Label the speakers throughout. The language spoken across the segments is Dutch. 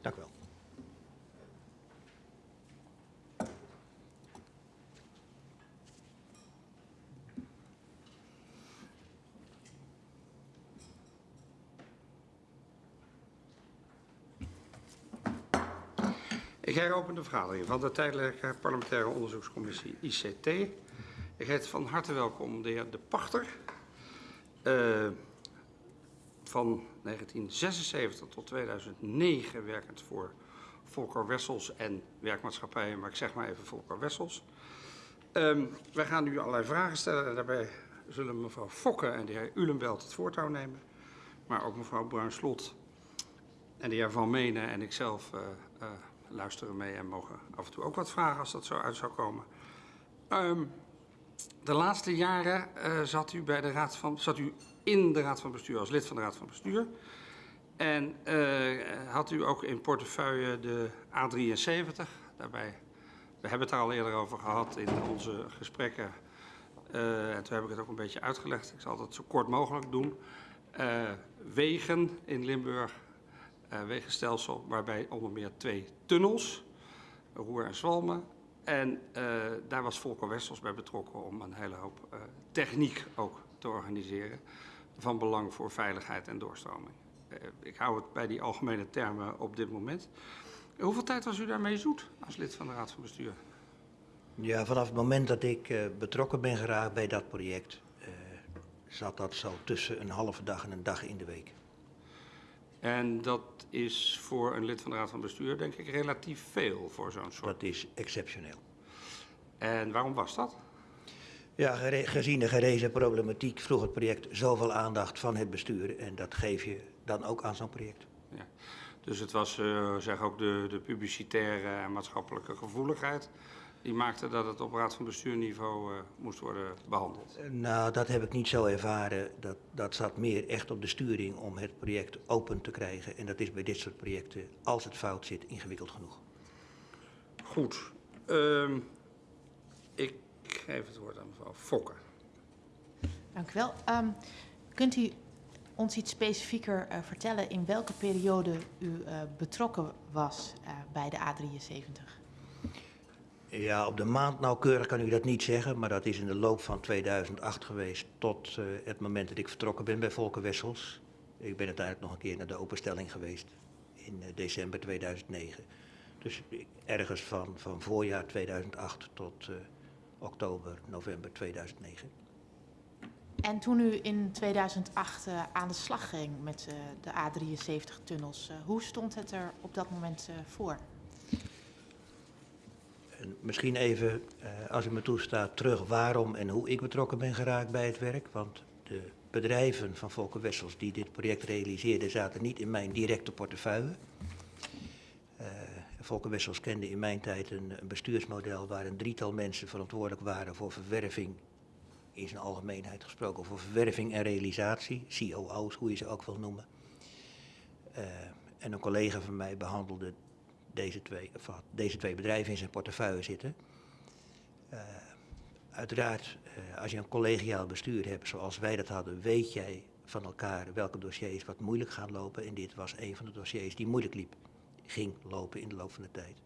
Speaker 1: Dank u wel.
Speaker 2: Ik heropen de vergadering van de tijdelijke parlementaire onderzoekscommissie ICT. Ik heet van harte welkom de heer De Pachter. Uh, van 1976 tot 2009 werkend voor Volker Wessels en werkmaatschappijen, maar ik zeg maar even Volker Wessels. Um, wij gaan nu allerlei vragen stellen en daarbij zullen mevrouw Fokke en de heer Ulenbelt het voortouw nemen. Maar ook mevrouw Bruin-Slot en de heer Van Menen en ikzelf uh, uh, luisteren mee en mogen af en toe ook wat vragen als dat zo uit zou komen. Um, de laatste jaren uh, zat u bij de raad van, zat u in de raad van bestuur als lid van de raad van bestuur. En uh, had u ook in portefeuille de A73. Daarbij, we hebben het daar al eerder over gehad in onze gesprekken. Uh, en toen heb ik het ook een beetje uitgelegd. Ik zal het zo kort mogelijk doen. Uh, wegen in Limburg, wegenstelsel waarbij onder meer twee tunnels, Roer en Zwalmen, en daar was Volker Wessels bij betrokken om een hele hoop techniek ook te organiseren. Van belang voor veiligheid en doorstroming. Uh, ik hou het bij die algemene termen op dit moment. Hoeveel tijd was u daarmee zoet als lid van de Raad van Bestuur?
Speaker 1: Ja, vanaf het moment dat ik betrokken ben geraakt bij dat project, zat dat zo tussen een halve dag en een dag in de week.
Speaker 2: En dat is voor een lid van de Raad van Bestuur, denk ik, relatief veel voor zo'n soort.
Speaker 1: Dat is exceptioneel.
Speaker 2: En waarom was dat?
Speaker 1: Ja, gezien de gerezen problematiek vroeg het project zoveel aandacht van het bestuur. En dat geef je dan ook aan zo'n project.
Speaker 2: Ja. Dus het was uh, zeg ook de, de publicitaire en maatschappelijke gevoeligheid die maakte dat het op raad van bestuurniveau uh, moest worden behandeld?
Speaker 1: Nou, dat heb ik niet zo ervaren. Dat, dat zat meer echt op de sturing om het project open te krijgen. En dat is bij dit soort projecten, als het fout zit, ingewikkeld genoeg.
Speaker 2: Goed. Uh, ik geef het woord aan mevrouw Fokker.
Speaker 3: Dank u wel. Um, kunt u ons iets specifieker uh, vertellen in welke periode u uh, betrokken was uh, bij de A73?
Speaker 1: Ja, op de maand nauwkeurig kan u dat niet zeggen, maar dat is in de loop van 2008 geweest tot uh, het moment dat ik vertrokken ben bij Volker Wessels. Ik ben uiteindelijk nog een keer naar de openstelling geweest in uh, december 2009. Dus ergens van, van voorjaar 2008 tot uh, oktober, november 2009.
Speaker 3: En toen u in 2008 uh, aan de slag ging met uh, de A73-tunnels, uh, hoe stond het er op dat moment voor?
Speaker 1: En misschien even, als u me toestaat, terug waarom en hoe ik betrokken ben geraakt bij het werk. Want de bedrijven van Volker Wessels die dit project realiseerden zaten niet in mijn directe portefeuille. Volker Wessels kende in mijn tijd een, een bestuursmodel waar een drietal mensen verantwoordelijk waren voor verwerving, in zijn algemeenheid gesproken, voor verwerving en realisatie, COO's, hoe je ze ook wil noemen. Uh, en een collega van mij behandelde deze twee, of deze twee bedrijven in zijn portefeuille zitten. Uh, uiteraard, uh, als je een collegiaal bestuur hebt zoals wij dat hadden, weet jij van elkaar welke dossiers wat moeilijk gaan lopen. En dit was een van de dossiers die moeilijk liep, ging lopen in de loop van de tijd.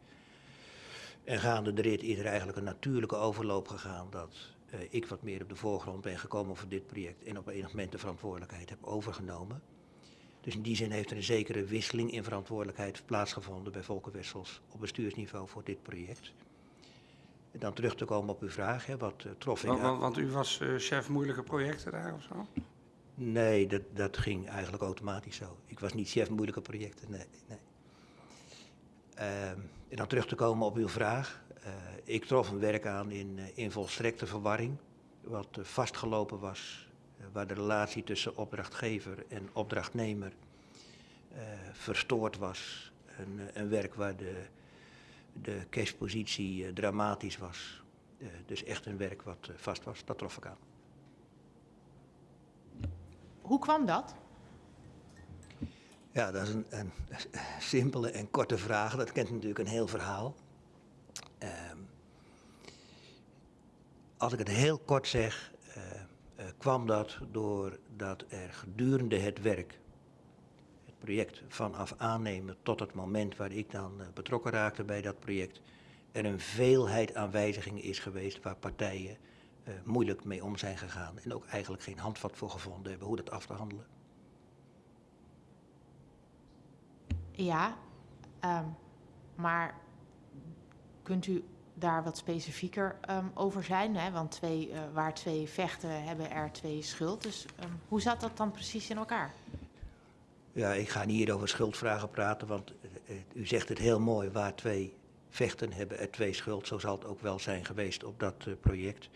Speaker 1: En gaande de rit is er eigenlijk een natuurlijke overloop gegaan dat uh, ik wat meer op de voorgrond ben gekomen voor dit project en op enig moment de verantwoordelijkheid heb overgenomen. Dus in die zin heeft er een zekere wisseling in verantwoordelijkheid plaatsgevonden bij Volker Wessels op bestuursniveau voor dit project. En dan terug te komen op uw vraag, hè, wat uh, trof ik
Speaker 2: want, want, want, u was uh, chef moeilijke projecten daar of zo?
Speaker 1: Nee, dat, dat ging eigenlijk automatisch zo. Ik was niet chef moeilijke projecten, nee. nee. Uh, en dan terug te komen op uw vraag. Uh, ik trof een werk aan in, in volstrekte verwarring, wat vastgelopen was waar de relatie tussen opdrachtgever en opdrachtnemer verstoord was. Een, een, werk waar de, de cashpositie dramatisch was. Dus echt een werk wat vast was, dat trof ik aan.
Speaker 3: Hoe kwam dat?
Speaker 1: Ja, dat is een, simpele en korte vraag. Dat kent natuurlijk een heel verhaal. Ehm, als ik het heel kort zeg, uh, kwam dat doordat er gedurende het werk, het project vanaf aannemen tot het moment waar ik dan eh, betrokken raakte bij dat project, er een veelheid aan wijzigingen is geweest waar partijen moeilijk mee om zijn gegaan en ook eigenlijk geen handvat voor gevonden hebben hoe dat af te handelen.
Speaker 3: Ja, ehm, maar kunt u daar wat specifieker ehm, over zijn? Hè? Want twee, eh, waar twee vechten hebben er twee schuld. Dus ehm, hoe zat dat dan precies in elkaar?
Speaker 1: Ja, ik ga niet hier over schuldvragen praten, want eh, eh, u zegt het heel mooi, waar twee vechten hebben er twee schuld. Zo zal het ook wel zijn geweest op dat project.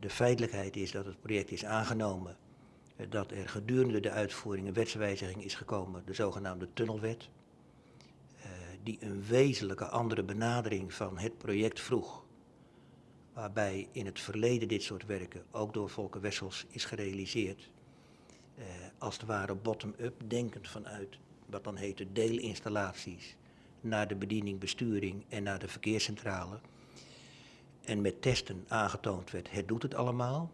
Speaker 1: De feitelijkheid is dat het project is aangenomen, dat er gedurende de uitvoering een wetswijziging is gekomen, de zogenaamde tunnelwet, eh, die een wezenlijke andere benadering van het project vroeg. Waarbij in het verleden dit soort werken ook door Volker Wessels is gerealiseerd eh, als het ware bottom-up, denkend vanuit wat dan heet de deelinstallaties, naar de bediening, besturing en naar de verkeerscentrale. En met testen aangetoond werd, het doet het allemaal.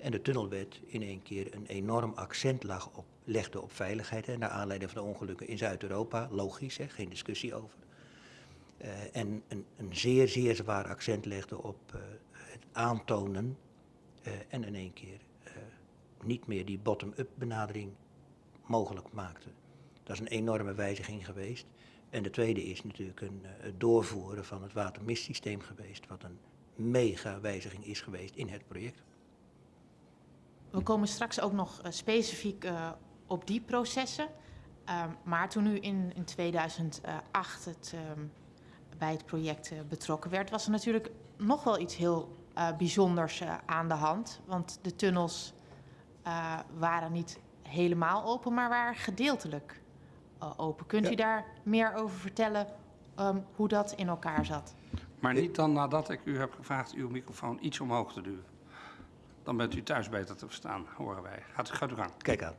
Speaker 1: En de tunnelwet in één keer een enorm accent lag op, legde op veiligheid, hè, naar aanleiding van de ongelukken in Zuid-Europa. Logisch, hè, geen discussie over. Eh, en een, een zeer, zeer zwaar accent legde op eh, het aantonen eh, en in één keer niet meer die bottom-up benadering mogelijk maakte. Dat is een enorme wijziging geweest. En de tweede is natuurlijk een, het doorvoeren van het watermistsysteem geweest, wat een mega wijziging is geweest in het project.
Speaker 3: We komen straks ook nog eh, specifiek eh, op die processen. Ehm, maar toen u in, in 2008 het, ehm, bij het project eh, betrokken werd, was er natuurlijk nog wel iets heel eh, bijzonders aan de hand. Want de tunnels eh, waren niet helemaal open, maar waren gedeeltelijk open. Kunt u daar meer over vertellen ehm, hoe dat in elkaar zat?
Speaker 2: Maar niet dan nadat ik u heb gevraagd uw microfoon iets omhoog te duwen. Dan bent u thuis beter te verstaan, horen wij. Gaat, u gang.
Speaker 1: Kijk aan.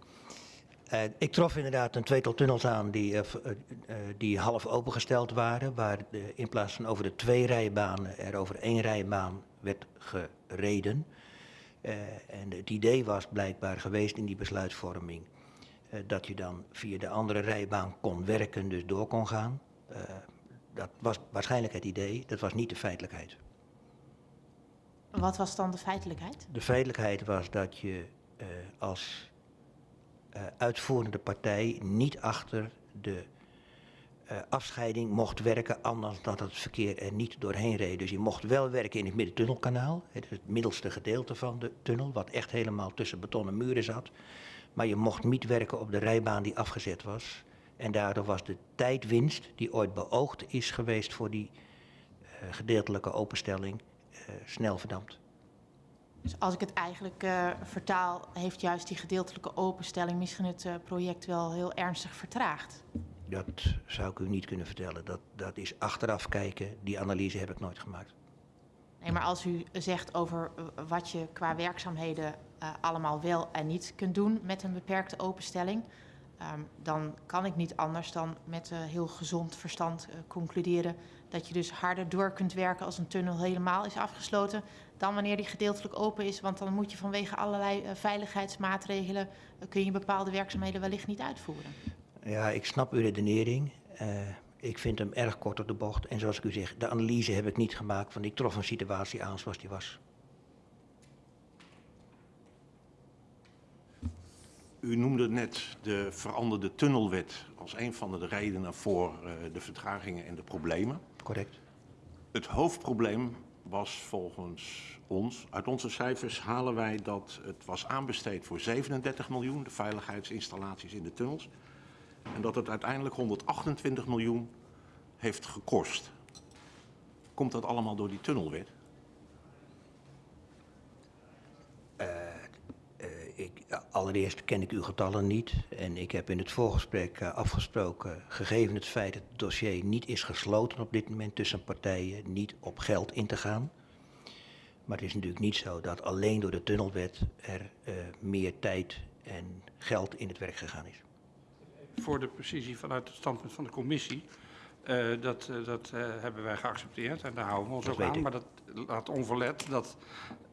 Speaker 1: Eh, ik trof inderdaad een tweetal tunnels aan die, eh, eh, die half opengesteld waren, waar in plaats van over de twee rijbanen er over één rijbaan werd gereden. En het idee was blijkbaar geweest in die besluitvorming dat je dan via de andere rijbaan kon werken, dus door kon gaan. Dat was waarschijnlijk het idee, dat was niet de feitelijkheid.
Speaker 3: Wat was dan de feitelijkheid?
Speaker 1: De feitelijkheid was dat je eh, als eh, uitvoerende partij niet achter de eh, afscheiding mocht werken, anders dan dat het verkeer er niet doorheen reed. Dus je mocht wel werken in het middentunnelkanaal, het, het middelste gedeelte van de tunnel, wat echt helemaal tussen betonnen muren zat. Maar je mocht niet werken op de rijbaan die afgezet was. En daardoor was de tijdwinst die ooit beoogd is geweest voor die gedeeltelijke openstelling snel verdampt.
Speaker 3: Dus als ik het eigenlijk eh, vertaal, heeft juist die gedeeltelijke openstelling misschien het eh, project wel heel ernstig vertraagd.
Speaker 1: Dat zou ik u niet kunnen vertellen. Dat, dat is achteraf kijken. Die analyse heb ik nooit gemaakt.
Speaker 3: Nee, maar als u zegt over eh, wat je qua werkzaamheden eh, allemaal wel en niet kunt doen met een beperkte openstelling, ehm, dan kan ik niet anders dan met eh, heel gezond verstand eh, concluderen dat je dus harder door kunt werken als een tunnel helemaal is afgesloten dan wanneer die gedeeltelijk open is. Want dan moet je vanwege allerlei eh, veiligheidsmaatregelen, eh, kun je bepaalde werkzaamheden wellicht niet uitvoeren.
Speaker 1: Ja, ik snap uw redenering. Eh, ik vind hem erg kort op de bocht. En zoals ik u zeg, de analyse heb ik niet gemaakt, want ik trof een situatie aan zoals die was.
Speaker 4: U noemde net de veranderde tunnelwet als een van de redenen voor eh, de vertragingen en de problemen.
Speaker 1: Correct?
Speaker 4: Het hoofdprobleem was volgens ons, uit onze cijfers halen wij dat het was aanbesteed voor 37 miljoen, de veiligheidsinstallaties in de tunnels. En dat het uiteindelijk 128 miljoen heeft gekost. Komt dat allemaal door die tunnelwet?
Speaker 1: Eh, ik, allereerst ken ik uw getallen niet. En ik heb in het voorgesprek eh, afgesproken, gegeven het feit dat het dossier niet is gesloten op dit moment tussen partijen, niet op geld in te gaan. Maar het is natuurlijk niet zo dat alleen door de tunnelwet er eh, meer tijd en geld in het werk gegaan is.
Speaker 2: Voor de precisie vanuit het standpunt van de commissie, eh, dat, eh, dat eh, hebben wij geaccepteerd en daar houden we ons
Speaker 1: Dat
Speaker 2: ook aan.
Speaker 1: ik.
Speaker 2: Maar dat laat onverlet dat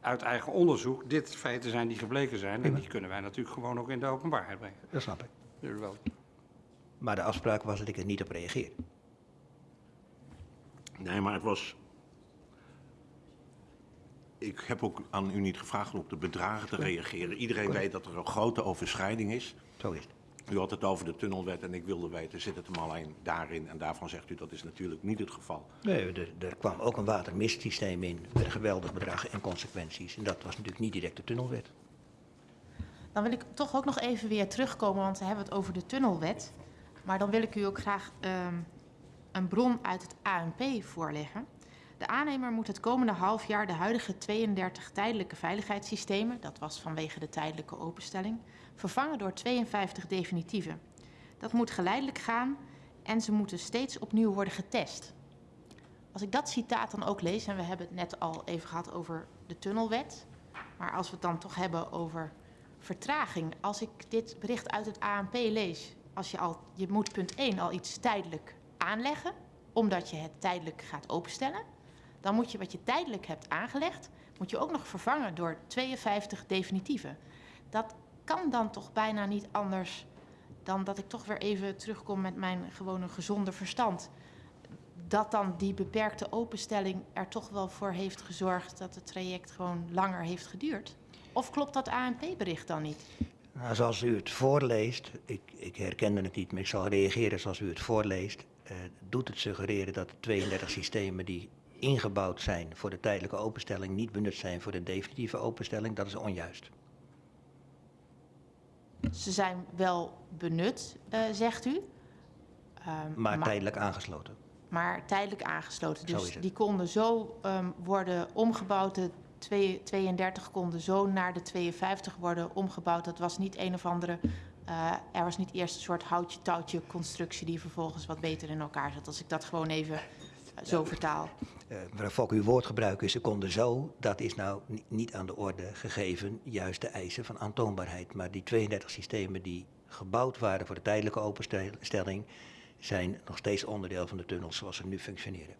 Speaker 2: uit eigen onderzoek dit feiten zijn die gebleken zijn. En die kunnen wij natuurlijk gewoon ook in de openbaarheid brengen.
Speaker 1: Dat snap ik.
Speaker 2: Wel.
Speaker 1: Maar de afspraak was dat ik er niet op reageer.
Speaker 4: Nee, maar het was. Ik heb ook aan u niet gevraagd om op de bedragen te reageren. Iedereen weet dat er een grote overschrijding is.
Speaker 1: Zo is het.
Speaker 4: U had het over de tunnelwet en ik wilde weten, zit het hem alleen daarin? En daarvan zegt u dat is natuurlijk niet het geval.
Speaker 1: Nee, er, er kwam ook een watermistsysteem in met een geweldig bedrag en consequenties. En dat was natuurlijk niet direct de tunnelwet.
Speaker 3: Dan wil ik toch ook nog even weer terugkomen, want we hebben het over de tunnelwet. Maar dan wil ik u ook graag ehm, een bron uit het ANP voorleggen. De aannemer moet het komende half jaar de huidige 32 tijdelijke veiligheidssystemen, dat was vanwege de tijdelijke openstelling, vervangen door 52 definitieve. Dat moet geleidelijk gaan en ze moeten steeds opnieuw worden getest. Als ik dat citaat dan ook lees, en we hebben het net al even gehad over de tunnelwet, maar als we het dan toch hebben over vertraging. Als ik dit bericht uit het ANP lees, als je al, je moet punt 1 al iets tijdelijk aanleggen, omdat je het tijdelijk gaat openstellen. Dan moet je wat je tijdelijk hebt aangelegd, moet je ook nog vervangen door 52 definitieve. Dat kan dan toch bijna niet anders dan dat ik toch weer even terugkom met mijn gewone gezonde verstand. Dat dan die beperkte openstelling er toch wel voor heeft gezorgd dat het traject gewoon langer heeft geduurd? Of klopt dat ANP-bericht dan niet?
Speaker 1: Nou, zoals u het voorleest, ik, ik herkende het niet, maar ik zal reageren zoals u het voorleest, eh, doet het suggereren dat de 32 systemen die ingebouwd zijn voor de tijdelijke openstelling niet benut zijn voor de definitieve openstelling. Dat is onjuist.
Speaker 3: Ze zijn wel benut, uh, zegt u.
Speaker 1: Um, maar, tijdelijk aangesloten.
Speaker 3: Maar tijdelijk aangesloten. Dus die konden zo um, worden omgebouwd. De 32 konden zo naar de 52 worden omgebouwd. Dat was niet een of andere. Uh, er was niet eerst een soort houtje-touwtje constructie die vervolgens wat beter in elkaar zat. Als ik dat gewoon even zo vertaal.
Speaker 1: Uh, mevrouw Fok, uw woordgebruik is ze konden zo. Dat is nou niet aan de orde gegeven, juist de eisen van aantoonbaarheid. Maar die 32 systemen die gebouwd waren voor de tijdelijke openstelling, zijn nog steeds onderdeel van de tunnels zoals ze nu functioneren.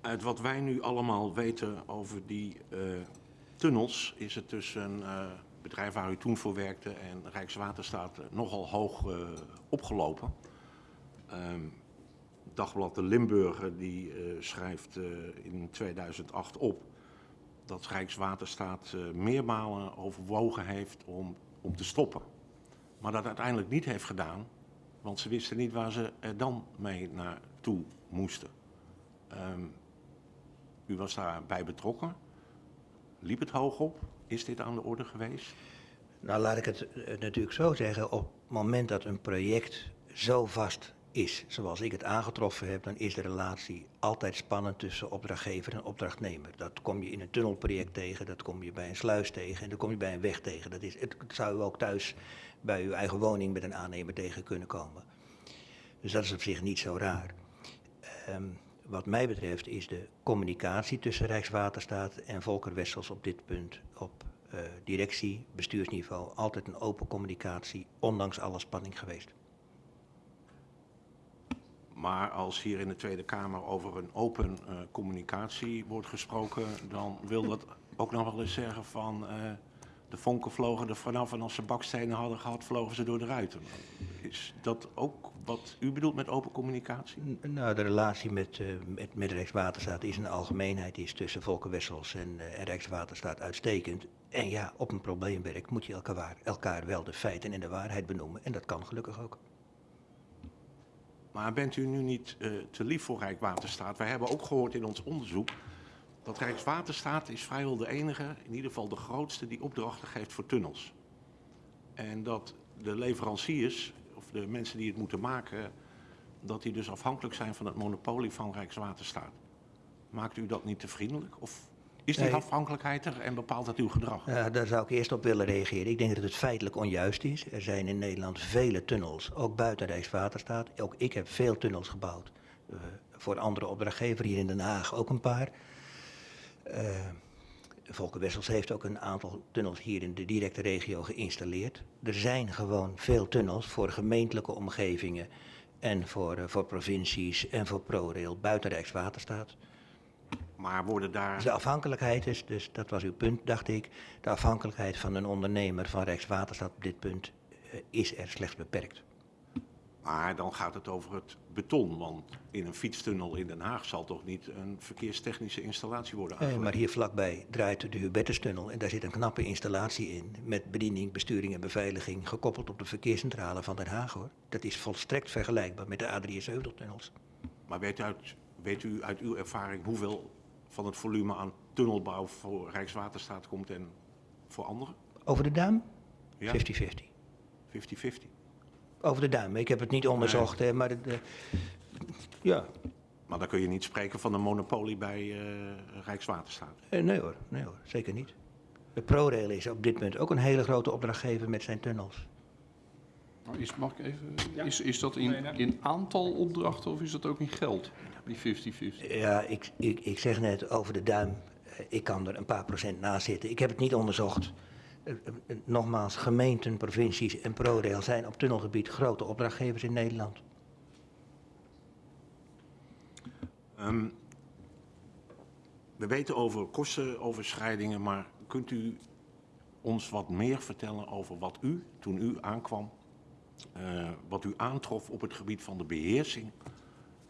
Speaker 4: Uit wat wij nu allemaal weten over die uh, tunnels, is het tussen een uh, bedrijf waar u toen voor werkte en Rijkswaterstaat nogal hoog uh, opgelopen. Um, Dagblad de Limburger die schrijft in 2008 op dat Rijkswaterstaat meermalen overwogen heeft om, om te stoppen. Maar dat uiteindelijk niet heeft gedaan, want ze wisten niet waar ze er dan mee naartoe moesten. Um, u was daarbij betrokken. Liep het hoog op? Is dit aan de orde geweest?
Speaker 1: Nou, laat ik het natuurlijk zo zeggen. Op het moment dat een project zo vast is, zoals ik het aangetroffen heb, dan is de relatie altijd spannend tussen opdrachtgever en opdrachtnemer. Dat kom je in een tunnelproject tegen, dat kom je bij een sluis tegen en dat kom je bij een weg tegen. Dat, is, het zou u ook thuis bij uw eigen woning met een aannemer tegen kunnen komen. Dus dat is op zich niet zo raar. Um, wat mij betreft is de communicatie tussen Rijkswaterstaat en Volker Wessels op dit punt op uh, directie, bestuursniveau altijd een open communicatie, ondanks alle spanning geweest.
Speaker 4: Maar als hier in de Tweede Kamer over een open uh, communicatie wordt gesproken, dan wil dat ook nog wel eens zeggen van uh, de vonken vlogen er vanaf en als ze bakstenen hadden gehad, vlogen ze door de ruiten. Is dat ook wat u bedoelt met open communicatie?
Speaker 1: Nou, de relatie met, uh, met, met Rijkswaterstaat is de algemeenheid is tussen Volker Wessels en, uh, Rijkswaterstaat uitstekend. En ja, op een probleemwerk moet je elkaar, elkaar wel de feiten en de waarheid benoemen. En dat kan gelukkig ook.
Speaker 4: Maar bent u nu niet uh, te lief voor Rijkswaterstaat? Wij hebben ook gehoord in ons onderzoek dat Rijkswaterstaat is vrijwel de enige, in ieder geval de grootste, die opdrachten geeft voor tunnels. En dat de leveranciers, of de mensen die het moeten maken, dat die dus afhankelijk zijn van het monopolie van Rijkswaterstaat. Maakt u dat niet te vriendelijk? Of is die nee. afhankelijkheid er en bepaalt dat uw gedrag?
Speaker 1: Ja, daar zou ik eerst op willen reageren. Ik denk dat het feitelijk onjuist is. Er zijn in Nederland vele tunnels, ook buiten Rijkswaterstaat. Ook ik heb veel tunnels gebouwd. Uh, voor andere opdrachtgever hier in Den Haag ook een paar. Uh, Volker Wessels heeft ook een aantal tunnels hier in de directe regio geïnstalleerd. Er zijn gewoon veel tunnels voor gemeentelijke omgevingen en voor, eh, voor provincies en voor ProRail buiten Rijkswaterstaat.
Speaker 4: Maar worden daar...
Speaker 1: De afhankelijkheid is, dus dat was uw punt, dacht ik, de afhankelijkheid van een ondernemer van Rijkswaterstaat op dit punt eh, is er slechts beperkt.
Speaker 4: Maar dan gaat het over het beton, want in een fietstunnel in Den Haag zal toch niet een verkeerstechnische installatie worden
Speaker 1: Eh,
Speaker 4: aangelegd?
Speaker 1: maar hier vlakbij draait de Hubertustunnel en daar zit een knappe installatie in met bediening, besturing en beveiliging gekoppeld op de verkeerscentrale van Den Haag hoor. Dat is volstrekt vergelijkbaar met de A73-tunnels.
Speaker 4: Maar weet u, uit, weet u uit uw ervaring hoeveel van het volume aan tunnelbouw voor Rijkswaterstaat komt en voor anderen?
Speaker 1: Over de duim?
Speaker 4: Ja.
Speaker 1: 50-50.
Speaker 4: 50-50.
Speaker 1: Over de duim. Ik heb het niet onderzocht, hè, maar de, de- ja.
Speaker 4: Maar dan kun je niet spreken van een monopolie bij eh, Rijkswaterstaat.
Speaker 1: Eh, nee hoor, nee hoor, zeker niet. De ProRail is op dit punt ook een hele grote opdrachtgever met zijn tunnels.
Speaker 5: Nou, Is, mag ik even, is, is dat in, in aantal opdrachten of is dat ook in geld? Die 50-50.
Speaker 1: Ja, ik, ik, ik zeg net over de duim. eh, Ik kan er een paar procent naast zitten. Ik heb het niet onderzocht. Eh, eh, Nogmaals, gemeenten, provincies en ProRail zijn op tunnelgebied grote opdrachtgevers in Nederland.
Speaker 4: Ehm, we weten over kostenoverschrijdingen, maar kunt u ons wat meer vertellen over wat u, toen u aankwam, eh, wat u aantrof op het gebied van de beheersing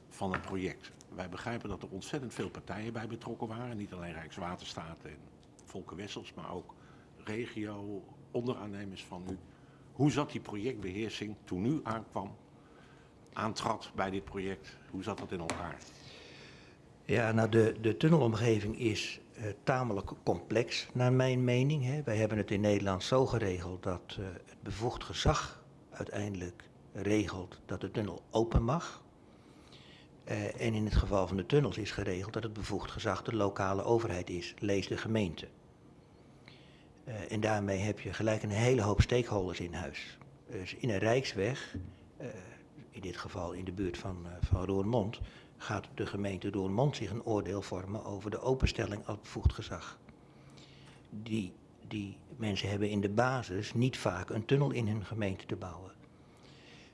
Speaker 4: van het project? Wij begrijpen dat er ontzettend veel partijen bij betrokken waren, niet alleen Rijkswaterstaat en Volker Wessels, maar ook regio, onderaannemers van u. Hoe zat die projectbeheersing toen u aankwam, aantrad bij dit project? Hoe zat dat in elkaar?
Speaker 1: Ja, nou de, de tunnelomgeving is eh, tamelijk complex naar mijn mening. Hè. Wij hebben het in Nederland zo geregeld dat eh, het bevoegd gezag uiteindelijk regelt dat de tunnel open mag. Eh, en in het geval van de tunnels is geregeld dat het bevoegd gezag de lokale overheid is, lees de gemeente. Eh, en daarmee heb je gelijk een hele hoop stakeholders in huis. Dus in een rijksweg, eh, in dit geval in de buurt van, van Roermond, gaat de gemeente Roermond zich een oordeel vormen over de openstelling als bevoegd gezag. Die, die mensen hebben in de basis niet vaak een tunnel in hun gemeente te bouwen.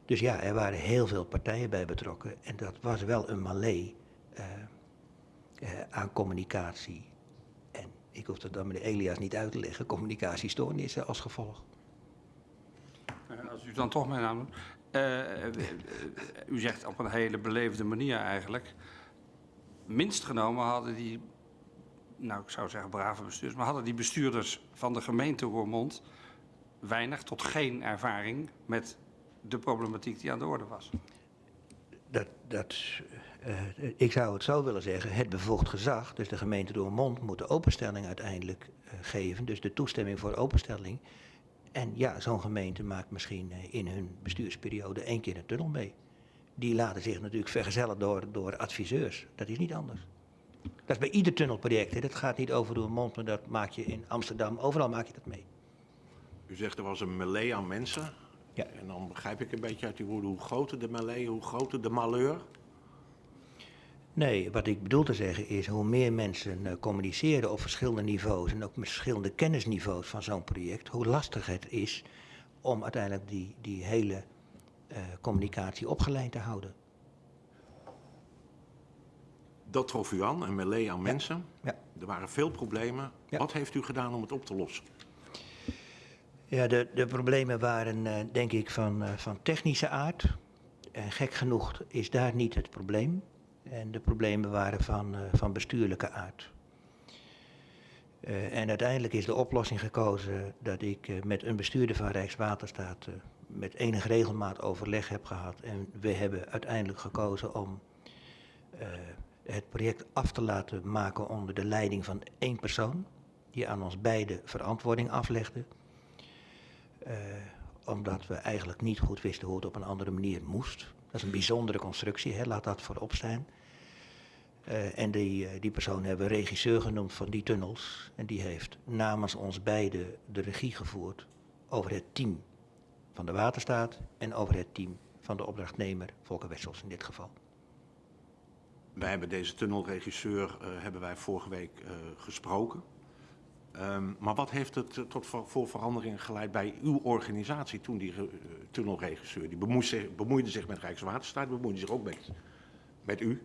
Speaker 1: Dus ja, er waren heel veel partijen bij betrokken en dat was wel een mallee eh, eh, aan communicatie. En ik hoef dat dan meneer Elias niet uit te leggen, communicatiestoornissen als gevolg.
Speaker 2: Eh, Als u dan toch mijn naam noemt. U zegt op een hele beleefde manier eigenlijk. Minst genomen hadden die, nou ik zou zeggen brave bestuurders, maar hadden die bestuurders van de gemeente Roermond weinig tot geen ervaring met de problematiek die aan de orde was.
Speaker 1: Dat, dat, eh, ik zou het zo willen zeggen, het bevoegd gezag, dus de gemeente Roermond, moet de openstelling uiteindelijk eh, geven, dus de toestemming voor openstelling. En ja, zo'n gemeente maakt misschien eh, in hun bestuursperiode één keer een tunnel mee. Die laten zich natuurlijk vergezellen door, door adviseurs. Dat is niet anders. Dat is bij ieder tunnelproject. Hè. Dat gaat niet over Roermond, maar dat maak je in Amsterdam. Overal maak je dat mee.
Speaker 4: U zegt er was een melee aan mensen.
Speaker 1: Ja.
Speaker 4: En dan begrijp ik een beetje uit uw woorden hoe groter de melee, hoe groter de malheur.
Speaker 1: Nee, wat ik bedoel te zeggen is hoe meer mensen eh, communiceren op verschillende niveaus en ook met verschillende kennisniveaus van zo'n project, hoe lastig het is om uiteindelijk die, die hele eh, communicatie opgeleid te houden.
Speaker 4: Dat trof u aan, een melee aan mensen.
Speaker 1: Ja.
Speaker 4: Er waren veel problemen.
Speaker 1: Ja.
Speaker 4: Wat heeft u gedaan om het op te lossen?
Speaker 1: Ja, de, de problemen waren eh, denk ik van, eh, van technische aard. En gek genoeg is daar niet het probleem. En de problemen waren van, eh, van bestuurlijke aard. En uiteindelijk is de oplossing gekozen dat ik met een bestuurder van Rijkswaterstaat met enige regelmaat overleg heb gehad. En we hebben uiteindelijk gekozen om het project af te laten maken onder de leiding van één persoon. Die aan ons beide verantwoording aflegde. Eh, omdat we eigenlijk niet goed wisten hoe het op een andere manier moest. Dat is een bijzondere constructie, hè, laat dat voorop staan. Eh, en die, eh, die persoon hebben we regisseur genoemd van die tunnels. En die heeft namens ons beiden de regie gevoerd over het team van de waterstaat en over het team van de opdrachtnemer, Volker Wessels in dit geval.
Speaker 4: Wij hebben deze tunnelregisseur eh, hebben wij vorige week eh, gesproken. Ehm, maar wat heeft het eh, tot voor, veranderingen geleid bij uw organisatie toen die tunnelregisseur, die bemoeide zich, bemoeide zich met Rijkswaterstaat, bemoeide zich ook met, met u.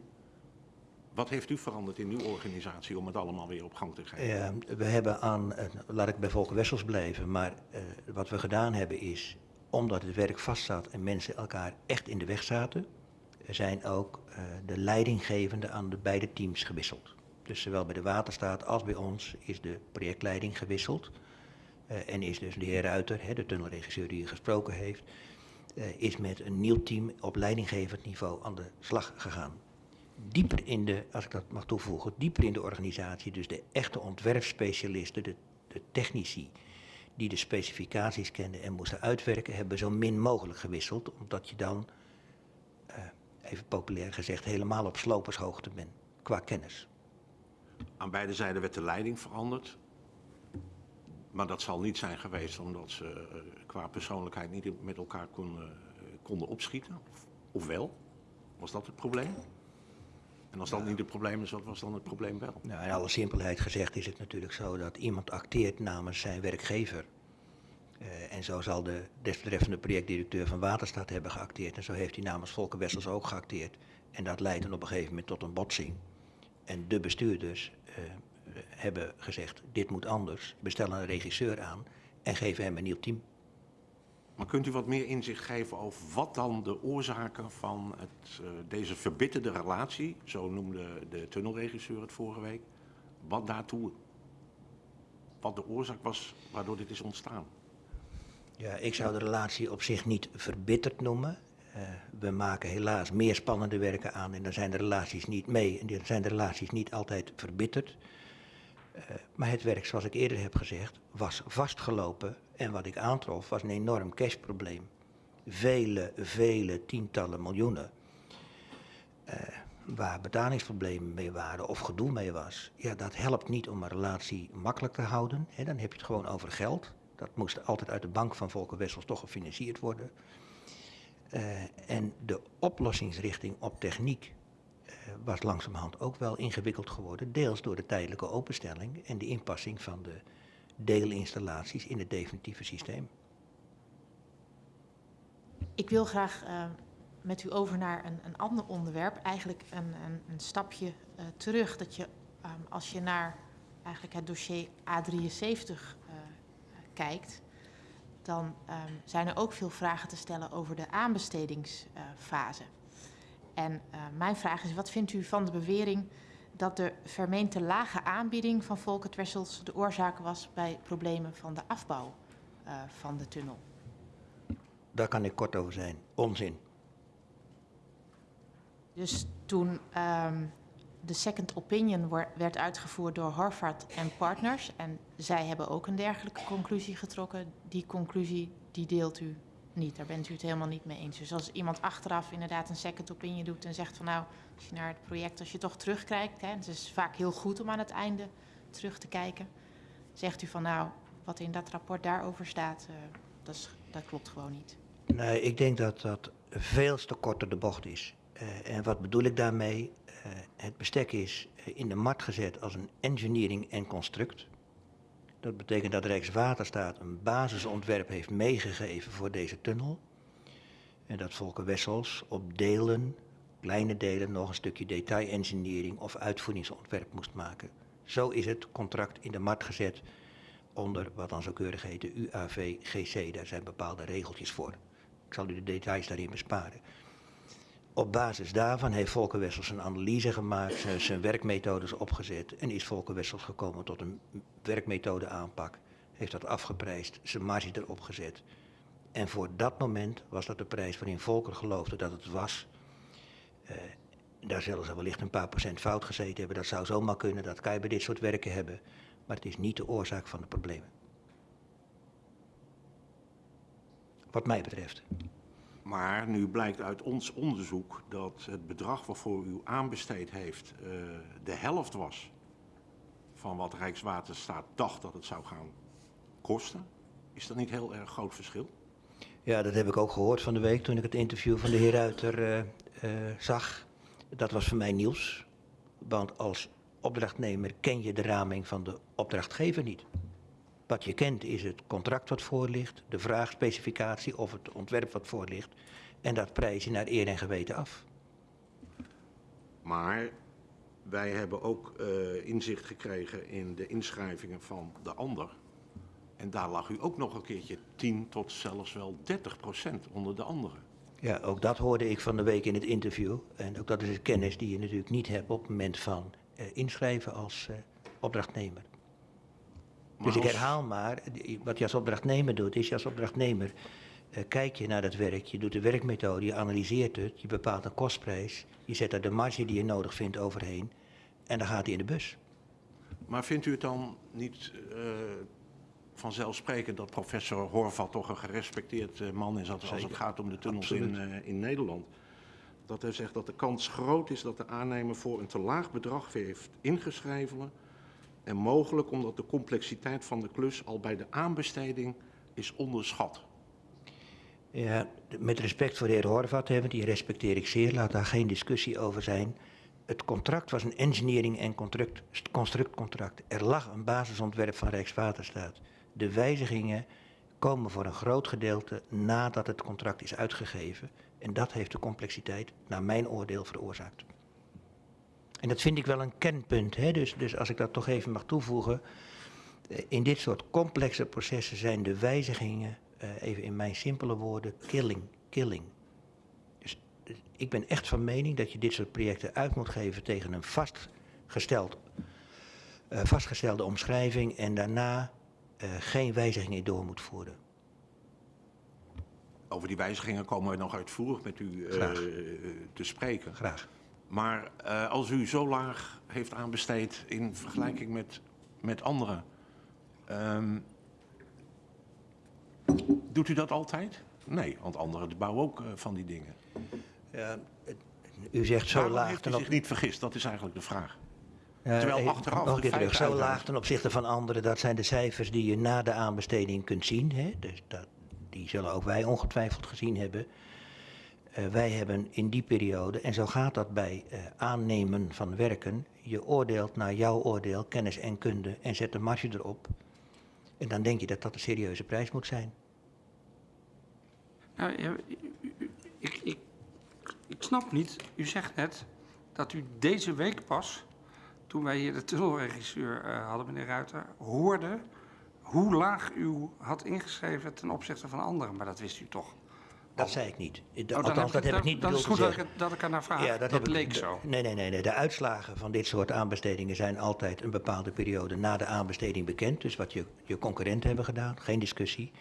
Speaker 4: Wat heeft u veranderd in uw organisatie om het allemaal weer op gang te krijgen?
Speaker 1: Eh, we hebben aan, laat ik bij Volker Wessels blijven, maar wat we gedaan hebben is, omdat het werk vastzat en mensen elkaar echt in de weg zaten, zijn ook eh, de leidinggevenden aan de beide teams gewisseld. Dus zowel bij de Waterstaat als bij ons is de projectleiding gewisseld. Eh, en is dus de heer Ruiter, de tunnelregisseur die u gesproken heeft, eh, is met een nieuw team op leidinggevend niveau aan de slag gegaan. Dieper in de, als ik dat mag toevoegen, dieper in de organisatie, dus de echte ontwerpspecialisten, de, de technici, die de specificaties kenden en moesten uitwerken, hebben zo min mogelijk gewisseld, omdat je dan, even populair gezegd, helemaal op slopershoogte bent qua kennis.
Speaker 4: Aan beide zijden werd de leiding veranderd. Maar dat zal niet zijn geweest omdat ze eh, qua persoonlijkheid niet met elkaar konden, eh, konden opschieten. Of, of wel? Was dat het probleem? En als dat niet het probleem is, wat was dan het probleem wel?
Speaker 1: Nou, in alle simpelheid gezegd is het natuurlijk zo dat iemand acteert namens zijn werkgever. Eh, en zo zal de desbetreffende projectdirecteur van Waterstaat hebben geacteerd. En zo heeft hij namens Volker Wessels ook geacteerd. En dat leidt dan op een gegeven moment tot een botsing. En de bestuurders eh, hebben gezegd, dit moet anders. Bestellen een regisseur aan en geven hem een nieuw team.
Speaker 4: Maar kunt u wat meer inzicht geven over wat dan de oorzaken van het, eh, deze verbitterde relatie, zo noemde de tunnelregisseur het vorige week, wat daartoe, wat de oorzaak was waardoor dit is ontstaan?
Speaker 1: Ja, ik zou de relatie op zich niet verbitterd noemen. Eh, we maken helaas meer spannende werken aan en dan zijn de relaties niet mee en dan zijn de relaties niet altijd verbitterd. Eh, maar het werk, zoals ik eerder heb gezegd, was vastgelopen en wat ik aantrof was een enorm cashprobleem. Vele, vele tientallen miljoenen. Eh, waar betalingsproblemen mee waren of gedoe mee was. Ja, dat helpt niet om een relatie makkelijk te houden. Dan heb je het gewoon over geld. Dat moest altijd uit de bank van Volker Wessels toch gefinancierd worden. Eh, en de oplossingsrichting op techniek eh, was langzamerhand ook wel ingewikkeld geworden. Deels door de tijdelijke openstelling en de inpassing van de deelinstallaties in het definitieve systeem.
Speaker 3: Ik wil graag eh, met u over naar een, een ander onderwerp. Eigenlijk een, een, een stapje terug. Dat je, ehm, als je naar eigenlijk het dossier A73 eh, kijkt, dan ehm, zijn er ook veel vragen te stellen over de aanbestedingsfase. en eh, mijn vraag is, wat vindt u van de bewering dat de vermeende lage aanbieding van Volkert Wessels de oorzaak was bij problemen van de afbouw eh, van de tunnel?
Speaker 1: Daar kan ik kort over zijn. Onzin.
Speaker 3: Dus toen ehm, de second opinion werd uitgevoerd door Harvard en Partners... en zij hebben ook een dergelijke conclusie getrokken... die conclusie die deelt u niet, daar bent u het helemaal niet mee eens. Dus als iemand achteraf inderdaad een second opinion doet en zegt van... nou, als je naar het project, als je toch terugkijkt... Hè, het is vaak heel goed om aan het einde terug te kijken... zegt u van nou, wat in dat rapport daarover staat, eh, dat, dat klopt gewoon niet.
Speaker 1: Nee, ik denk dat dat veel te korter de bocht is. Eh, en wat bedoel ik daarmee? Eh, het bestek is eh, in de markt gezet als een engineering en construct. Dat betekent dat Rijkswaterstaat een basisontwerp heeft meegegeven voor deze tunnel. En dat Volker Wessels op delen, kleine delen, nog een stukje detail-engineering of uitvoeringsontwerp moest maken. Zo is het contract in de markt gezet onder wat dan zo keurig heet de UAV-GC. Daar zijn bepaalde regeltjes voor. Ik zal u de details daarin besparen. Op basis daarvan heeft Volker Wessels een analyse gemaakt, zijn, werkmethodes opgezet en is Volker Wessels gekomen tot een werkmethode aanpak. Heeft dat afgeprijsd, zijn marge erop gezet. En voor dat moment was dat de prijs waarin Volker geloofde dat het was. Eh, daar zullen ze wellicht een paar procent fout gezeten hebben. Dat zou zomaar kunnen, dat kan je bij dit soort werken hebben. Maar het is niet de oorzaak van de problemen. Wat mij betreft.
Speaker 4: Maar nu blijkt uit ons onderzoek dat het bedrag waarvoor u aanbesteed heeft eh, de helft was van wat Rijkswaterstaat dacht dat het zou gaan kosten. Is dat niet heel erg groot verschil?
Speaker 1: Ja, dat heb ik ook gehoord van de week toen ik het interview van de heer Ruiter eh, eh, zag. Dat was voor mij nieuws. Want als opdrachtnemer ken je de raming van de opdrachtgever niet. Wat je kent is het contract wat voor ligt, de vraagspecificatie of het ontwerp wat voor ligt. En dat prijs je naar eer en geweten af.
Speaker 4: Maar wij hebben ook eh, inzicht gekregen in de inschrijvingen van de ander. En daar lag u ook nog een keertje 10 tot zelfs wel 30 procent onder de andere.
Speaker 1: Ja, ook dat hoorde ik van de week in het interview. En ook dat is een kennis die je natuurlijk niet hebt op het moment van eh, inschrijven als eh, opdrachtnemer. Dus ik herhaal maar, wat je als opdrachtnemer doet, is je als opdrachtnemer eh, kijk je naar dat werk, je doet de werkmethode, je analyseert het, je bepaalt een kostprijs, je zet daar de marge die je nodig vindt overheen en dan gaat hij in de bus.
Speaker 4: Maar vindt u het dan niet eh, vanzelfsprekend dat professor Horvat toch een gerespecteerd eh, man is als, als het gaat om de tunnels in,
Speaker 1: Absoluut.
Speaker 4: in Nederland? Dat hij zegt dat de kans groot is dat de aannemer voor een te laag bedrag heeft ingeschreven. En mogelijk omdat de complexiteit van de klus al bij de aanbesteding is onderschat.
Speaker 1: Ja, met respect voor de heer Horvat, die respecteer ik zeer, laat daar geen discussie over zijn. Het contract was een engineering- en contract- constructcontract. Er lag een basisontwerp van Rijkswaterstaat. De wijzigingen komen voor een groot gedeelte nadat het contract is uitgegeven. En dat heeft de complexiteit, naar mijn oordeel, veroorzaakt. En dat vind ik wel een kernpunt. Hè? Dus, dus als ik dat toch even mag toevoegen. Eh, In dit soort complexe processen zijn de wijzigingen, eh, even in mijn simpele woorden, killing. killing. Dus, dus ik ben echt van mening dat je dit soort projecten uit moet geven tegen een vastgesteld, eh, vastgestelde omschrijving en daarna eh, geen wijzigingen door moet voeren.
Speaker 4: Over die wijzigingen komen we nog uitvoerig met u eh, te spreken.
Speaker 1: Graag.
Speaker 4: Maar eh, als u zo laag heeft aanbesteed in vergelijking met, met anderen, ehm, doet u dat altijd? Nee, want anderen bouwen ook eh, van die dingen.
Speaker 1: Ja, u zegt zo
Speaker 4: Waarom
Speaker 1: laag
Speaker 4: heeft u zich
Speaker 1: op-
Speaker 4: niet vergist? Dat is eigenlijk de vraag. Terwijl achteraf
Speaker 1: nog een keer zo laag ten opzichte van anderen, dat zijn de cijfers die je na de aanbesteding kunt zien. Hè? Dus dat, die zullen ook wij ongetwijfeld gezien hebben. Eh, wij hebben in die periode, en zo gaat dat bij eh, aannemen van werken, je oordeelt naar jouw oordeel, kennis en kunde en zet de marge erop. En dan denk je dat dat een serieuze prijs moet zijn.
Speaker 2: Nou, ik, ik, ik snap niet. U zegt net dat u deze week pas, toen wij hier de tunnelregisseur eh, hadden, meneer Ruiter, hoorde hoe laag u had ingeschreven ten opzichte van anderen. Maar dat wist u toch?
Speaker 1: Dat zei ik niet.
Speaker 2: Oh,
Speaker 1: Althans, dat heb ik niet
Speaker 2: Dan is
Speaker 1: bedoeld
Speaker 2: het
Speaker 1: te
Speaker 2: goed dat ik, dat ik er naar vraag.
Speaker 1: Ja,
Speaker 2: dat
Speaker 1: ik-
Speaker 2: leek zo.
Speaker 1: Nee, nee, nee, nee. De uitslagen van dit soort aanbestedingen zijn altijd een bepaalde periode na de aanbesteding bekend. Dus wat je, je concurrenten hebben gedaan, geen discussie.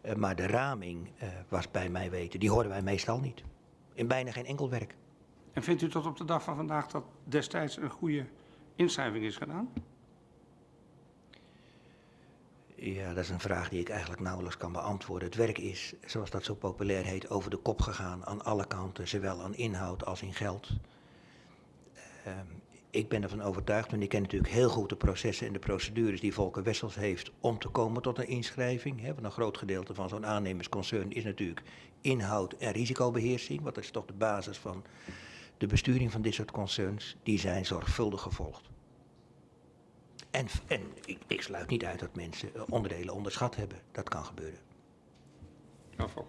Speaker 1: Eh, maar de raming eh, was bij mij weten, die hoorden wij meestal niet. In bijna geen enkel werk.
Speaker 2: En vindt u tot op de dag van vandaag dat destijds een goede inschrijving is gedaan?
Speaker 1: Ja, dat is een vraag die ik eigenlijk nauwelijks kan beantwoorden. Het werk is, zoals dat zo populair heet, over de kop gegaan aan alle kanten, zowel aan inhoud als in geld. Ehm, ik ben ervan overtuigd, en ik ken natuurlijk heel goed de processen en de procedures die Volker Wessels heeft om te komen tot een inschrijving. Want een groot gedeelte van zo'n aannemersconcern is natuurlijk inhoud en risicobeheersing. Wat is toch de basis van de besturing van dit soort concerns? Die zijn zorgvuldig gevolgd. En, en ik, ik sluit niet uit dat mensen eh, onderdelen onderschat hebben. Dat kan gebeuren.
Speaker 2: Fok.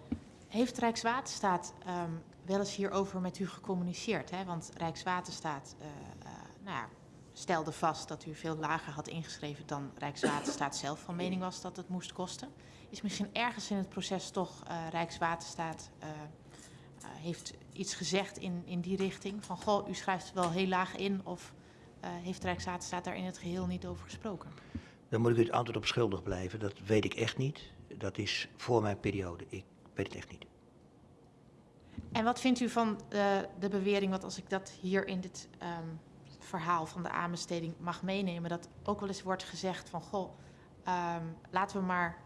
Speaker 3: Heeft Rijkswaterstaat ehm, wel eens hierover met u gecommuniceerd? Hè? Want Rijkswaterstaat eh, eh, nou ja, stelde vast dat u veel lager had ingeschreven dan Rijkswaterstaat zelf van mening was dat het moest kosten. Is misschien ergens in het proces toch eh, Rijkswaterstaat eh, eh, heeft iets gezegd in, in die richting? Van goh, u schrijft wel heel laag in of heeft Rijkswaterstaat daar in het geheel niet over gesproken?
Speaker 1: Dan moet ik u het antwoord op schuldig blijven. Dat weet ik echt niet. Dat is voor mijn periode. Ik weet het echt niet.
Speaker 3: En wat vindt u van eh, de bewering, want als ik dat hier in dit ehm, verhaal van de aanbesteding mag meenemen, dat ook wel eens wordt gezegd van, goh, ehm, laten we maar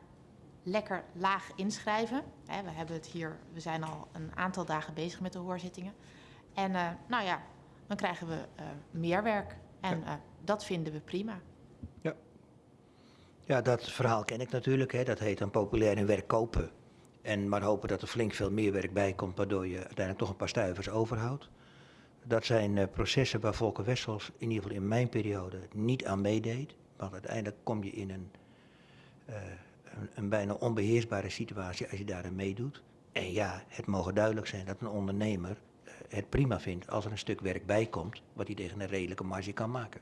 Speaker 3: lekker laag inschrijven. Hè, we hebben het hier, we zijn al een aantal dagen bezig met de hoorzittingen. En eh, nou ja, dan krijgen we eh, meer werk. En eh, dat vinden we prima.
Speaker 1: Ja, dat verhaal ken ik natuurlijk. Hè. Dat heet dan populair in werk kopen. En maar hopen dat er flink veel meer werk bij komt, waardoor je uiteindelijk toch een paar stuivers overhoudt. Dat zijn eh, processen waar Volker Wessels, in ieder geval in mijn periode, niet aan meedeed. Want uiteindelijk kom je in een, eh, een, een bijna onbeheersbare situatie als je daarin meedoet. En ja, het mogen duidelijk zijn dat een ondernemer het prima vindt als er een stuk werk bij komt, wat hij tegen een redelijke marge kan maken.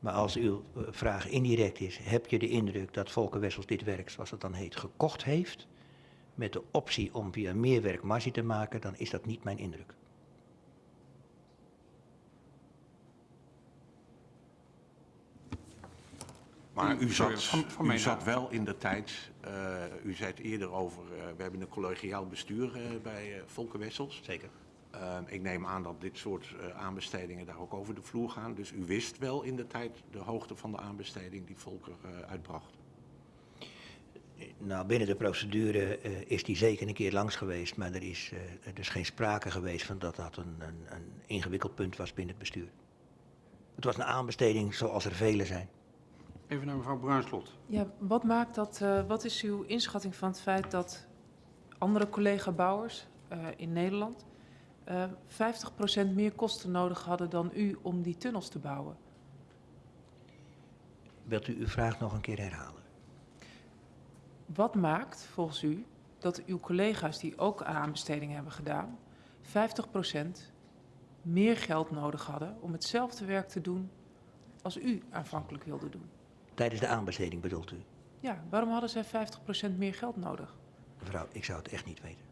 Speaker 1: Maar als uw eh, vraag indirect is, heb je de indruk dat Volker Wessels dit werk, zoals het dan heet, gekocht heeft, met de optie om via meer werk marge te maken, dan is dat niet mijn indruk.
Speaker 4: Maar u zat,
Speaker 2: van- van
Speaker 4: u zat wel in de tijd, eh, u zei het eerder over, eh, we hebben een collegiaal bestuur eh, bij Volker Wessels.
Speaker 1: Zeker.
Speaker 4: Eh, ik neem aan dat dit soort eh, aanbestedingen daar ook over de vloer gaan. Dus u wist wel in de tijd de hoogte van de aanbesteding die Volker eh, uitbracht.
Speaker 1: Nou, binnen de procedure eh, is die zeker een keer langs geweest, maar er is, eh, er is geen sprake geweest van dat dat een, een, een ingewikkeld punt was binnen het bestuur. Het was een aanbesteding zoals er vele zijn.
Speaker 2: Even naar mevrouw Bruinslot.
Speaker 6: Ja, wat maakt dat, eh, wat is uw inschatting van het feit dat andere collega-bouwers eh, in Nederland eh 50% meer kosten nodig hadden dan u om die tunnels te bouwen?
Speaker 1: Wilt u uw vraag nog een keer herhalen?
Speaker 6: Wat maakt volgens u dat uw collega's die ook aan aanbestedingen hebben gedaan 50% meer geld nodig hadden om hetzelfde werk te doen als u aanvankelijk wilde doen?
Speaker 1: Tijdens de aanbesteding bedoelt u?
Speaker 6: Ja, waarom hadden zij 50% meer geld nodig?
Speaker 1: Mevrouw, ik zou het echt niet weten.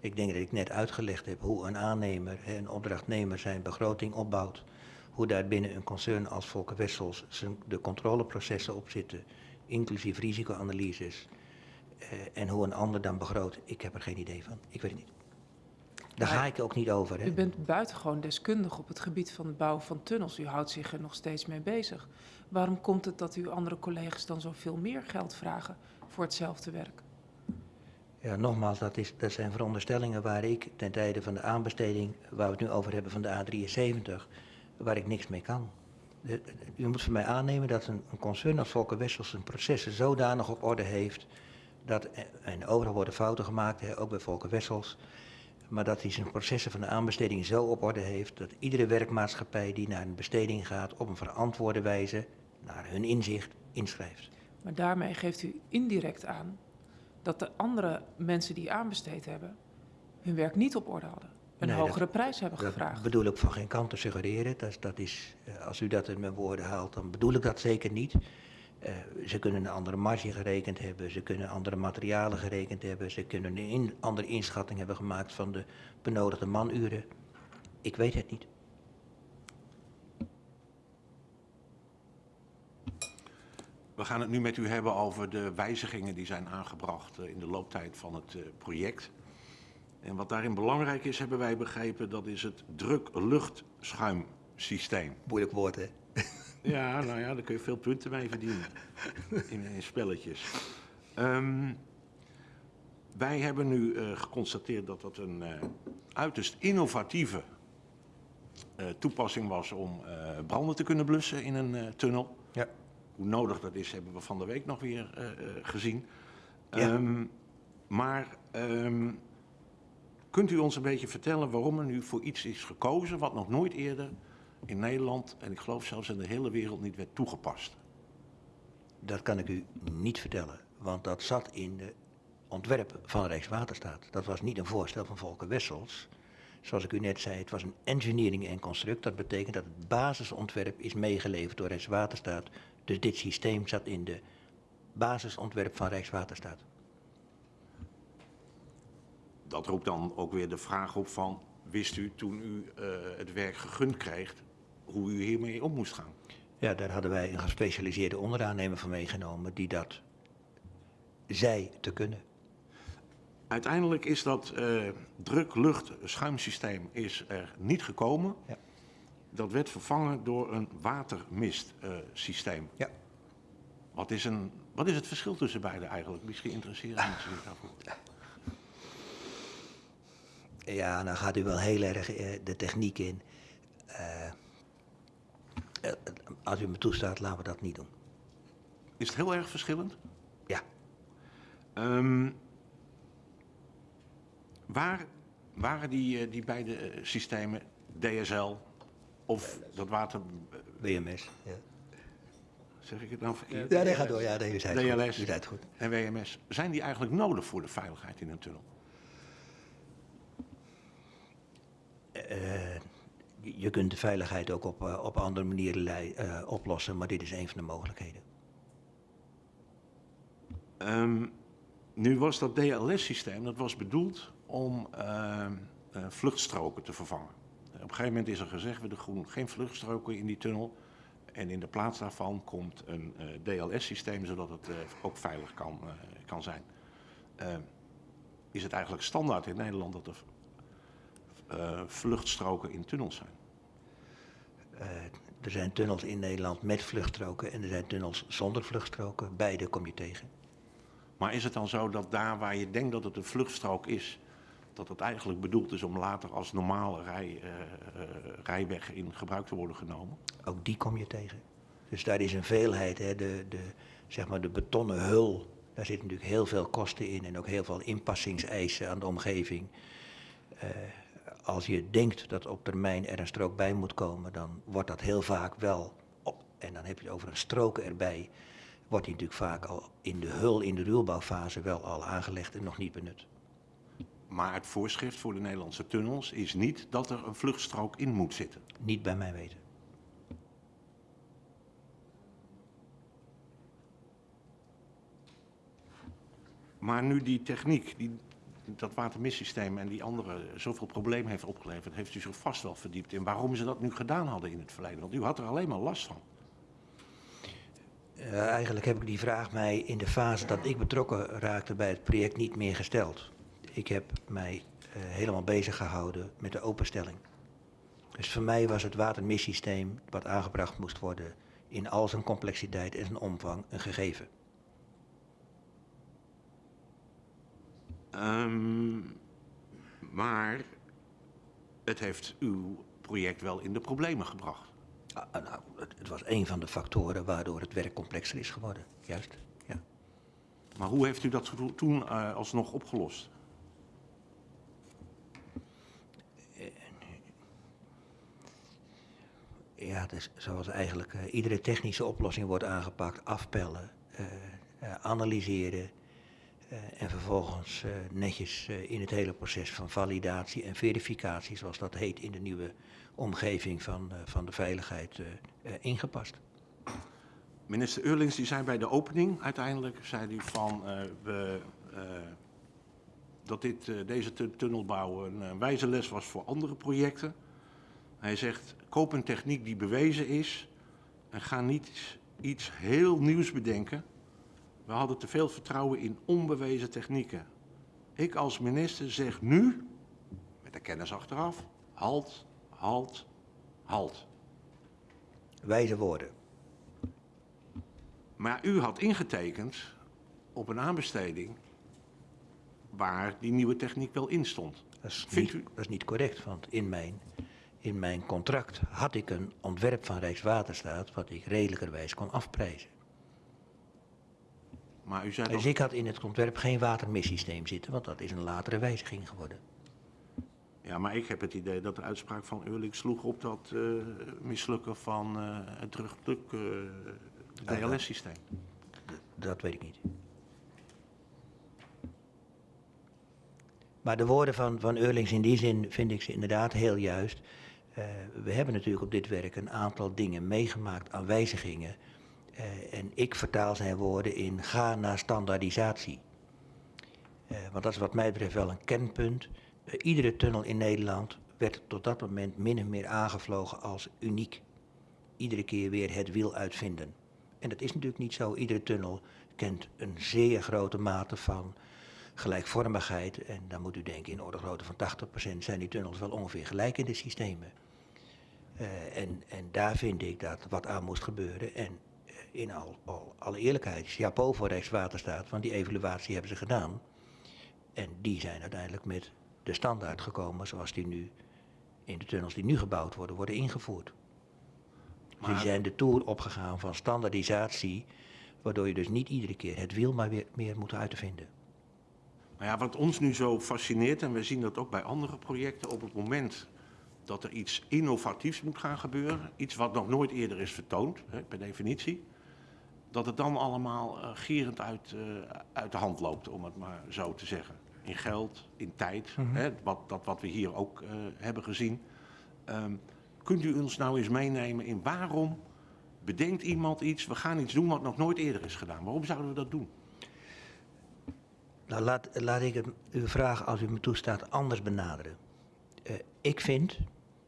Speaker 1: Ik denk dat ik net uitgelegd heb hoe een aannemer, een opdrachtnemer zijn begroting opbouwt. Hoe daar binnen een concern als Volker Wessels de controleprocessen op zitten, inclusief risicoanalyses. eh, en hoe een ander dan begroot. Ik heb er geen idee van. Ik weet het niet. Daar ga ik ook niet over. Hè.
Speaker 6: U bent buitengewoon deskundig op het gebied van het bouwen van tunnels. U houdt zich er nog steeds mee bezig. Waarom komt het dat uw andere collega's dan zoveel meer geld vragen voor hetzelfde werk?
Speaker 1: Ja, nogmaals, dat, is, dat zijn veronderstellingen waar ik ten tijde van de aanbesteding, waar we het nu over hebben van de A73, waar ik niks mee kan. U moet van mij aannemen dat een, een concern als Volker Wessels zijn processen zodanig op orde heeft, dat, en overal worden fouten gemaakt, ook bij Volker Wessels, maar dat hij zijn processen van de aanbesteding zo op orde heeft dat iedere werkmaatschappij die naar een besteding gaat op een verantwoorde wijze, naar hun inzicht, inschrijft.
Speaker 6: Maar daarmee geeft u indirect aan dat de andere mensen die aanbesteed hebben hun werk niet op orde hadden. Een
Speaker 1: Nee, dat-
Speaker 6: hogere prijs hebben
Speaker 1: Dat
Speaker 6: gevraagd.
Speaker 1: bedoel ik van geen kant te suggereren. Dat, dat is, eh, als u dat in mijn woorden haalt, dan bedoel ik dat zeker niet. Eh, ze kunnen een andere marge gerekend hebben, ze kunnen andere materialen gerekend hebben, ze kunnen een in- andere inschatting hebben gemaakt van de benodigde manuren. Ik weet het niet.
Speaker 4: We gaan het nu met u hebben over de wijzigingen die zijn aangebracht eh, in de looptijd van het eh, project. En wat daarin belangrijk is, hebben wij begrepen, dat is het druk-luchtschuimsysteem.
Speaker 1: Moeilijk woord, hè?
Speaker 4: Ja, nou ja, daar kun je veel punten mee verdienen in, in spelletjes. Ehm, wij hebben nu eh, geconstateerd dat dat een eh, uiterst innovatieve toepassing was om branden te kunnen blussen in een tunnel.
Speaker 1: Ja.
Speaker 4: Hoe nodig dat is, hebben we van de week nog weer eh, eh, gezien.
Speaker 1: Ja.
Speaker 4: Ehm, maar ehm, kunt u ons een beetje vertellen waarom er nu voor iets is gekozen wat nog nooit eerder in Nederland en ik geloof zelfs in de hele wereld niet werd toegepast?
Speaker 1: Dat kan ik u niet vertellen, want dat zat in de ontwerp van Rijkswaterstaat. Dat was niet een voorstel van Volker Wessels. Zoals ik u net zei, het was een engineering en construct. Dat betekent dat het basisontwerp is meegeleverd door Rijkswaterstaat. Dus dit systeem zat in de basisontwerp van Rijkswaterstaat.
Speaker 4: Dat roept dan ook weer de vraag op van, wist u toen u eh, het werk gegund kreeg, hoe u hiermee om moest gaan?
Speaker 1: Ja, daar hadden wij een gespecialiseerde onderaannemer van meegenomen die dat zei te kunnen.
Speaker 4: Uiteindelijk is dat eh druk-lucht-schuimsysteem is er niet gekomen.
Speaker 1: Ja.
Speaker 4: Dat werd vervangen door een watermistsysteem.
Speaker 1: Ja.
Speaker 4: wat, is een, wat is het verschil tussen beide eigenlijk? Misschien interesseren mensen zich daarvoor.
Speaker 1: Ja, nou gaat u wel heel erg eh, de techniek in. Eh, eh, als u me toestaat, laten we dat niet doen.
Speaker 4: Is het heel erg verschillend?
Speaker 1: Ja.
Speaker 4: Ehm, waar Waren die, die beide systemen, DSL of dat water...
Speaker 1: WMS. Ja,
Speaker 4: Zeg ik het nou verkeerd?
Speaker 1: ja nee, ga door. Ja, nee, u zei het goed.
Speaker 4: DLS
Speaker 1: U zei het goed.
Speaker 4: en WMS, zijn die eigenlijk nodig voor de veiligheid in een tunnel?
Speaker 1: Eh, je kunt de veiligheid ook op, eh, op andere manieren eh, oplossen, maar dit is een van de mogelijkheden.
Speaker 4: Ehm, nu was dat DLS-systeem, dat was bedoeld om ehm, eh, vluchtstroken te vervangen. Op een gegeven moment is er gezegd, we doen geen vluchtstroken in die tunnel. En in de plaats daarvan komt een eh, DLS-systeem, zodat het eh, ook veilig kan, eh, kan zijn. Is het eigenlijk standaard in Nederland dat er vluchtstroken in tunnels zijn?
Speaker 1: Er zijn tunnels in Nederland met vluchtstroken en er zijn tunnels zonder vluchtstroken. Beide kom je tegen.
Speaker 4: Maar is het dan zo dat daar waar je denkt dat het een vluchtstrook is, dat het eigenlijk bedoeld is om later als normale rij, eh, eh, rijweg in gebruik te worden genomen?
Speaker 1: Ook die kom je tegen. Dus daar is een veelheid. Hè. De, de, zeg maar de betonnen hul, daar zit natuurlijk heel veel kosten in en ook heel veel inpassingseisen aan de omgeving. Eh, als je denkt dat op termijn er een strook bij moet komen, dan wordt dat heel vaak wel op. En dan heb je het over een strook erbij. Wordt die natuurlijk vaak al in de hul, in de ruwbouwfase wel al aangelegd en nog niet benut.
Speaker 4: Maar het voorschrift voor de Nederlandse tunnels is niet dat er een vluchtstrook in moet zitten.
Speaker 1: Niet bij mij weten.
Speaker 4: Maar nu die techniek, die, dat watermissysteem en die andere zoveel problemen heeft opgeleverd, heeft u zich vast wel verdiept in waarom ze dat nu gedaan hadden in het verleden. Want u had er alleen maar last van.
Speaker 1: Eh, eigenlijk heb ik die vraag mij in de fase dat ik betrokken raakte bij het project niet meer gesteld. Ik heb mij eh, helemaal bezig gehouden met de openstelling. Dus voor mij was het watermissysteem wat aangebracht moest worden in al zijn complexiteit en zijn omvang een gegeven.
Speaker 4: Ehm, maar het heeft uw project wel in de problemen gebracht.
Speaker 1: Ah, ah, nou, het, het was een van de factoren waardoor het werk complexer is geworden. Juist, ja.
Speaker 4: Maar hoe heeft u dat to- toen eh, alsnog opgelost?
Speaker 1: Ja, dus zoals eigenlijk eh, iedere technische oplossing wordt aangepakt, afpellen, eh, eh, analyseren en vervolgens netjes in het hele proces van validatie en verificatie, zoals dat heet in de nieuwe omgeving van, van de veiligheid, ingepast.
Speaker 4: Minister Eurlings die zei bij de opening uiteindelijk, zei hij van we, dat dit, deze tu- tunnelbouw een wijze les was voor andere projecten. Hij zegt, koop een techniek die bewezen is en ga niet iets heel nieuws bedenken. We hadden te veel vertrouwen in onbewezen technieken. Ik als minister zeg nu, met de kennis achteraf, halt, halt, halt.
Speaker 1: Wijze woorden.
Speaker 4: Maar u had ingetekend op een aanbesteding waar die nieuwe techniek wel in stond.
Speaker 1: Dat is,
Speaker 4: Vindt
Speaker 1: niet,
Speaker 4: u-
Speaker 1: dat is niet correct, want in mijn, in mijn contract had ik een ontwerp van Rijkswaterstaat wat ik redelijkerwijs kon afprijzen.
Speaker 4: Maar u zei
Speaker 1: Dus
Speaker 4: dat...
Speaker 1: ik had in het ontwerp geen watermissysteem zitten, want dat is een latere wijziging geworden.
Speaker 4: Ja, maar ik heb het idee dat de uitspraak van Eurlings sloeg op dat eh, mislukken van eh, het terugpluk eh, DLS-systeem.
Speaker 1: Dat weet ik niet. Maar de woorden van, van Eurlings in die zin vind ik ze inderdaad heel juist. Eh, we hebben natuurlijk op dit werk een aantal dingen meegemaakt aan wijzigingen. Eh, en ik vertaal zijn woorden in ga naar standaardisatie. Eh, want dat is wat mij betreft wel een kernpunt. Eh, iedere tunnel in Nederland werd tot dat moment min of meer aangevlogen als uniek. Iedere keer weer het wiel uitvinden. En dat is natuurlijk niet zo. Iedere tunnel kent een zeer grote mate van gelijkvormigheid. En dan moet u denken, in orde grootte van 80% zijn die tunnels wel ongeveer gelijk in de systemen. Eh, en, en daar vind ik dat wat aan moest gebeuren. En eh, in al, al, alle eerlijkheid, chapeau voor Rijkswaterstaat, want die evaluatie hebben ze gedaan. En die zijn uiteindelijk met de standaard gekomen zoals die nu in de tunnels die nu gebouwd worden, worden ingevoerd. Dus die zijn de toer opgegaan van standaardisatie, waardoor je dus niet iedere keer het wiel maar weer meer moet uitvinden.
Speaker 4: Nou ja, wat ons nu zo fascineert, en we zien dat ook bij andere projecten, op het moment dat er iets innovatiefs moet gaan gebeuren, iets wat nog nooit eerder is vertoond, hè, per definitie, dat het dan allemaal uh, gierend uit, uh, uit de hand loopt, om het maar zo te zeggen. In geld, in tijd,
Speaker 1: Mhm.
Speaker 4: hè, wat, dat wat we hier ook uh, hebben gezien. Um, kunt u ons nou eens meenemen in waarom bedenkt iemand iets, we gaan iets doen wat nog nooit eerder is gedaan. Waarom zouden we dat doen?
Speaker 1: Nou, laat, laat ik uw vraag, als u me toestaat, anders benaderen. Uh, ik vind,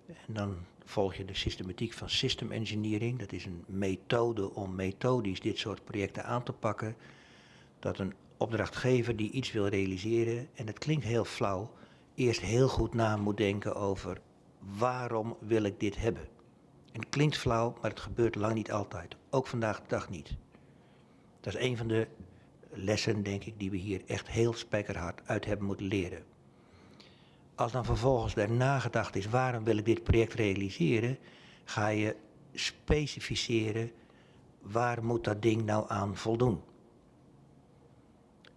Speaker 1: en dan volg je de systematiek van system engineering, dat is een methode om methodisch dit soort projecten aan te pakken, dat een opdrachtgever die iets wil realiseren, en het klinkt heel flauw, eerst heel goed na moet denken over waarom wil ik dit hebben. En het klinkt flauw, maar het gebeurt lang niet altijd. Ook vandaag de dag niet. Dat is een van de lessen, denk ik, die we hier echt heel spijkerhard uit hebben moeten leren. Als dan vervolgens daarna gedacht is, waarom wil ik dit project realiseren, ga je specificeren, waar moet dat ding nou aan voldoen?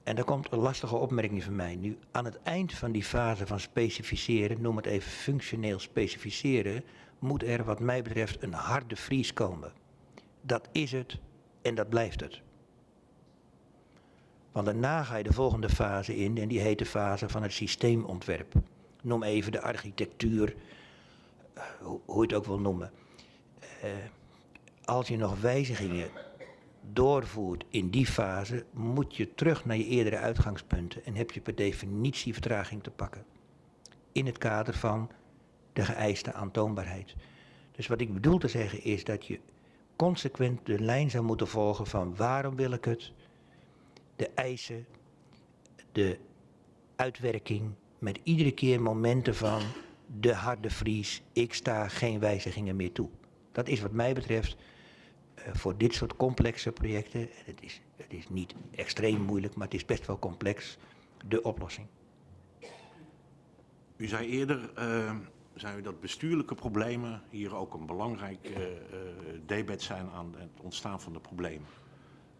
Speaker 1: En daar komt een lastige opmerking van mij. Nu, aan het eind van die fase van specificeren, noem het even functioneel specificeren, moet er wat mij betreft een harde vries komen. Dat is het en dat blijft het. Want daarna ga je de volgende fase in en die heet de fase van het systeemontwerp. Noem even de architectuur, uh, hoe, je het ook wil noemen. Uh, als je nog wijzigingen doorvoert in die fase, moet je terug naar je eerdere uitgangspunten en heb je per definitie vertraging te pakken. In het kader van de geëiste aantoonbaarheid. Dus wat ik bedoel te zeggen is dat je consequent de lijn zou moeten volgen van waarom wil ik het, de eisen, de uitwerking, met iedere keer momenten van de harde vries, ik sta geen wijzigingen meer toe. Dat is wat mij betreft uh, voor dit soort complexe projecten, het is, het is niet extreem moeilijk, maar het is best wel complex, de oplossing.
Speaker 4: U zei eerder, uh, zei u dat bestuurlijke problemen hier ook een belangrijk uh, debet zijn aan het ontstaan van de problemen.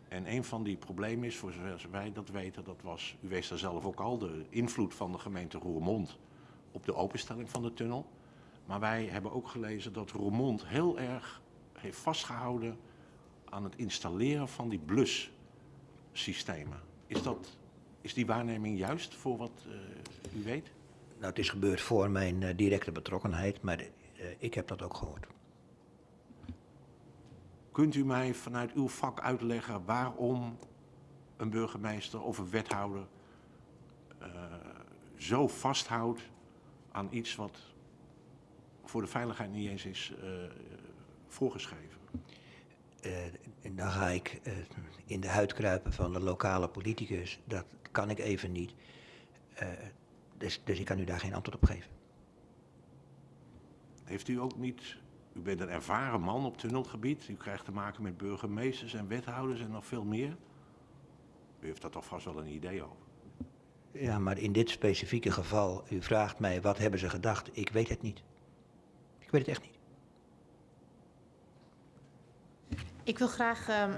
Speaker 4: En een van die problemen is, voor zover wij dat weten, dat was, u wees daar zelf ook al, de invloed van de gemeente Roermond op de openstelling van de tunnel. Maar wij hebben ook gelezen dat Roermond heel erg heeft vastgehouden aan het installeren van die blussystemen. Is, dat, is die waarneming juist voor wat uh, u weet?
Speaker 1: Nou, het is gebeurd voor mijn uh, directe betrokkenheid, maar uh, ik heb dat ook gehoord.
Speaker 4: Kunt u mij vanuit uw vak uitleggen waarom een burgemeester of een wethouder uh, zo vasthoudt aan iets wat voor de veiligheid niet eens is uh, voorgeschreven?
Speaker 1: Uh, en dan ga ik in de huid kruipen van de lokale politicus. Dat kan ik even niet. Dus, dus ik kan u daar geen antwoord op geven.
Speaker 4: Heeft u ook niet u bent een ervaren man op tunnelgebied. U krijgt te maken met burgemeesters en wethouders en nog veel meer. U heeft daar toch vast wel een idee over.
Speaker 1: Ja, maar in dit specifieke geval, u vraagt mij wat hebben ze gedacht. Ik weet het niet. Ik weet het echt niet.
Speaker 3: Ik wil graag... Um...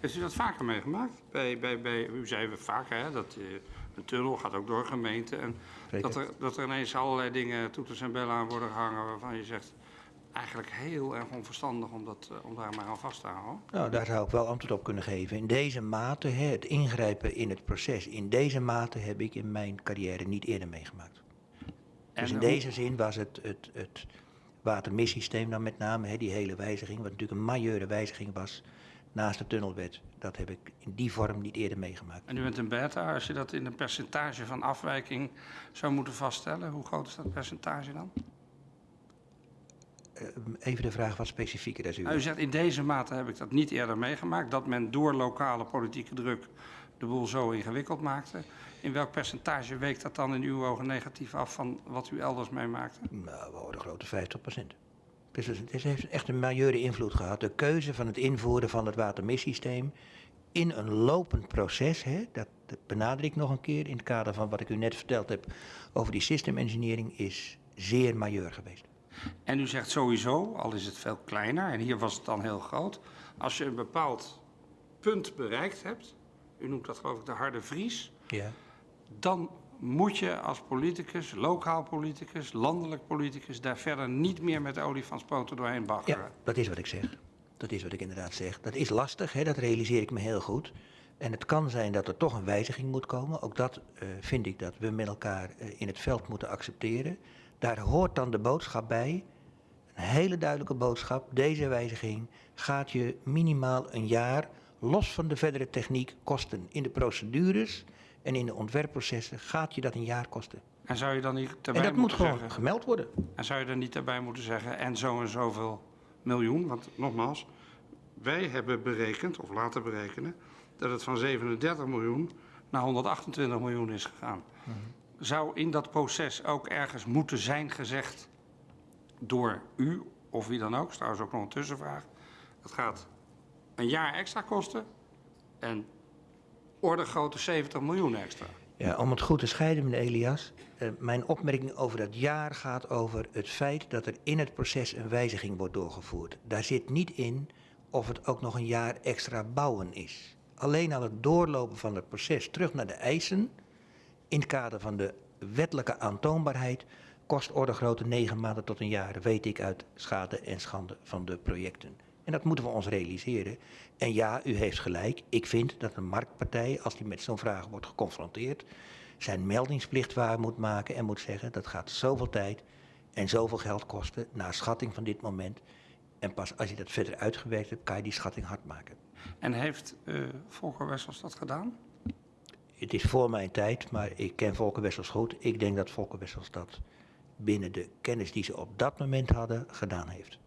Speaker 2: Heeft u dat vaker meegemaakt? Bij, bij, bij, u zei we vaker hè, dat uh, een tunnel gaat ook door gemeenten. En dat er, dat er ineens allerlei dingen, toeters en bellen aan worden gehangen waarvan je zegt eigenlijk heel erg onverstandig om, dat, om daar maar aan vast te houden.
Speaker 1: Nou, daar zou ik wel antwoord op kunnen geven. In deze mate, hè, het ingrijpen in het proces, in deze mate heb ik in mijn carrière niet eerder meegemaakt. En dus in deze zin was het, het, het watermissysteem dan met name, hè, die hele wijziging, wat natuurlijk een majeure wijziging was naast de tunnelwet. Dat heb ik in die vorm niet eerder meegemaakt.
Speaker 2: En u bent een beta, als je dat in een percentage van afwijking zou moeten vaststellen, hoe groot is dat percentage dan?
Speaker 1: Uh, even de vraag wat specifieker. Als u,
Speaker 2: nou, u zegt in deze mate heb ik dat niet eerder meegemaakt, dat men door lokale politieke druk de boel zo ingewikkeld maakte. In welk percentage weekt dat dan in uw ogen negatief af van wat u elders meemaakte?
Speaker 1: Nou, we horen grote 50 procent. Dus het heeft echt een majeure invloed gehad. De keuze van het invoeren van het watermissysteem in een lopend proces, hè, dat, dat benader ik nog een keer in het kader van wat ik u net verteld heb over die system engineering, is zeer majeur geweest.
Speaker 2: En u zegt sowieso, al is het veel kleiner, en hier was het dan heel groot, als je een bepaald punt bereikt hebt, u noemt dat geloof ik de harde vries,
Speaker 1: ja.
Speaker 2: dan moet je als politicus, lokaal politicus, landelijk politicus, daar verder niet meer met olifantspoten doorheen baggeren.
Speaker 1: Ja, dat is wat ik zeg. Dat is wat ik inderdaad zeg. Dat is lastig, hè? dat realiseer ik me heel goed. En het kan zijn dat er toch een wijziging moet komen. Ook dat eh, vind ik dat we met elkaar eh, in het veld moeten accepteren. Daar hoort dan de boodschap bij. Een hele duidelijke boodschap. Deze wijziging gaat je minimaal een jaar, los van de verdere techniek, kosten. In de procedures en in de ontwerpprocessen gaat je dat een jaar kosten.
Speaker 2: En zou je dan niet
Speaker 1: En
Speaker 2: daarbij
Speaker 1: dat moet gewoon
Speaker 2: zeggen...
Speaker 1: gemeld worden.
Speaker 2: En zou je er niet daarbij moeten zeggen, en zo en zoveel miljoen? Want nogmaals, wij hebben berekend, of laten berekenen, dat het van 37 miljoen naar 128 miljoen is gegaan. Zou in dat proces ook ergens moeten zijn gezegd door u, of wie dan ook, is trouwens ook nog een tussenvraag. Het gaat een jaar extra kosten en orde grote 70 miljoen extra.
Speaker 1: Ja, om het goed te scheiden, meneer Elias. eh, mijn opmerking over dat jaar gaat over het feit dat er in het proces een wijziging wordt doorgevoerd. Daar zit niet in of het ook nog een jaar extra bouwen is. Alleen al het doorlopen van het proces terug naar de eisen, in het kader van de wettelijke aantoonbaarheid, kost orde grootte negen maanden tot een jaar, weet ik uit schade en schande van de projecten. En dat moeten we ons realiseren. En ja, u heeft gelijk. Ik vind dat een marktpartij, als die met zo'n vraag wordt geconfronteerd, zijn meldingsplicht waar moet maken en moet zeggen dat gaat zoveel tijd en zoveel geld kosten naar schatting van dit moment. En pas als je dat verder uitgewerkt hebt, kan je die schatting hard maken.
Speaker 2: En heeft eh Volker Wessels dat gedaan?
Speaker 1: Het is voor mijn tijd, maar ik ken Volker Wessels goed. Ik denk dat Volker Wessels dat binnen de kennis die ze op dat moment hadden gedaan heeft.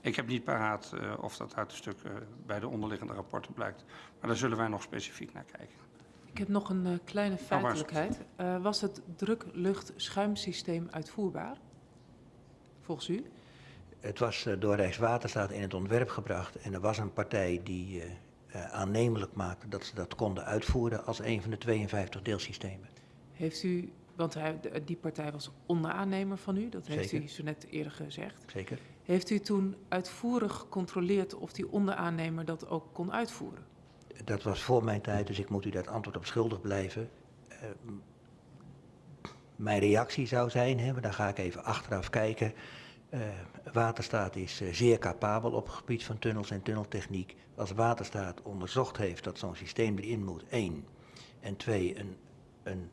Speaker 2: Ik heb niet paraat eh, of dat uit de stukken bij de onderliggende rapporten blijkt. Maar daar zullen wij nog specifiek naar kijken.
Speaker 6: Ik heb nog een eh, kleine feitelijkheid. Eh, was het druk-lucht-schuimsysteem uitvoerbaar? Volgens u?
Speaker 1: Het was eh, door Rijkswaterstaat in het ontwerp gebracht en er was een partij die eh, eh, aannemelijk maakte dat ze dat konden uitvoeren als een van de 52 deelsystemen.
Speaker 6: Heeft u, want hij, die partij was onderaannemer van u, dat heeft
Speaker 1: Zeker.
Speaker 6: u zo net eerder gezegd.
Speaker 1: Zeker?
Speaker 6: Heeft u toen uitvoerig gecontroleerd of die onderaannemer dat ook kon uitvoeren?
Speaker 1: Dat was voor mijn tijd, dus ik moet u dat antwoord op schuldig blijven. Eh, m- mijn reactie zou zijn, hè, maar dan ga ik even achteraf kijken. Eh, Waterstaat is eh, zeer capabel op het gebied van tunnels en tunneltechniek. Als Waterstaat onderzocht heeft dat zo'n systeem erin moet, één. En twee, een, een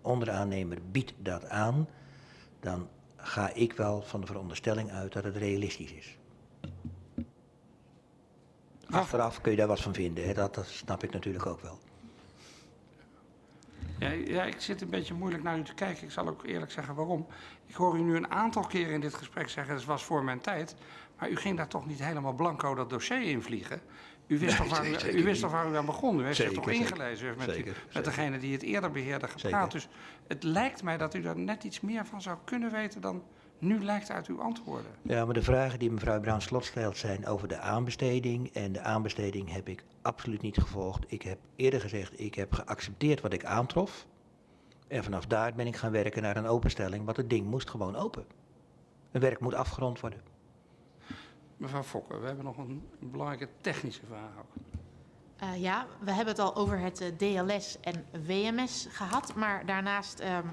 Speaker 1: onderaannemer biedt dat aan, dan ga ik wel van de veronderstelling uit dat het realistisch is. Achteraf kun je daar wat van vinden, hè? Dat, dat snap ik natuurlijk ook wel.
Speaker 2: Ja, ja, ik zit een beetje moeilijk naar u te kijken. Ik zal ook eerlijk zeggen waarom. Ik hoor u nu een aantal keren in dit gesprek zeggen... het was voor mijn tijd. Maar u ging daar toch niet helemaal blanco dat dossier invliegen? U wist,
Speaker 1: Nee,
Speaker 2: toch, waar u, u wist
Speaker 1: niet.
Speaker 2: toch waar u aan begon? U heeft zich toch ingelezen? Met,
Speaker 1: Zeker,
Speaker 2: met
Speaker 1: zeker.
Speaker 2: degene die het eerder beheerde gepraat. Dus het lijkt mij dat u daar net iets meer van zou kunnen weten... dan nu lijkt uit uw antwoorden.
Speaker 1: Ja, maar de vragen die mevrouw Bruin-Slot stelt zijn over de aanbesteding. En de aanbesteding heb ik absoluut niet gevolgd. Ik heb eerder gezegd, ik heb geaccepteerd wat ik aantrof. En vanaf daar ben ik gaan werken naar een openstelling, want het ding moest gewoon open. Een werk moet afgerond worden.
Speaker 2: Mevrouw Fokker, we hebben nog een, belangrijke technische vraag ook.
Speaker 3: Eh, ja, we hebben het al over het eh, DLS en WMS gehad. Maar daarnaast ehm,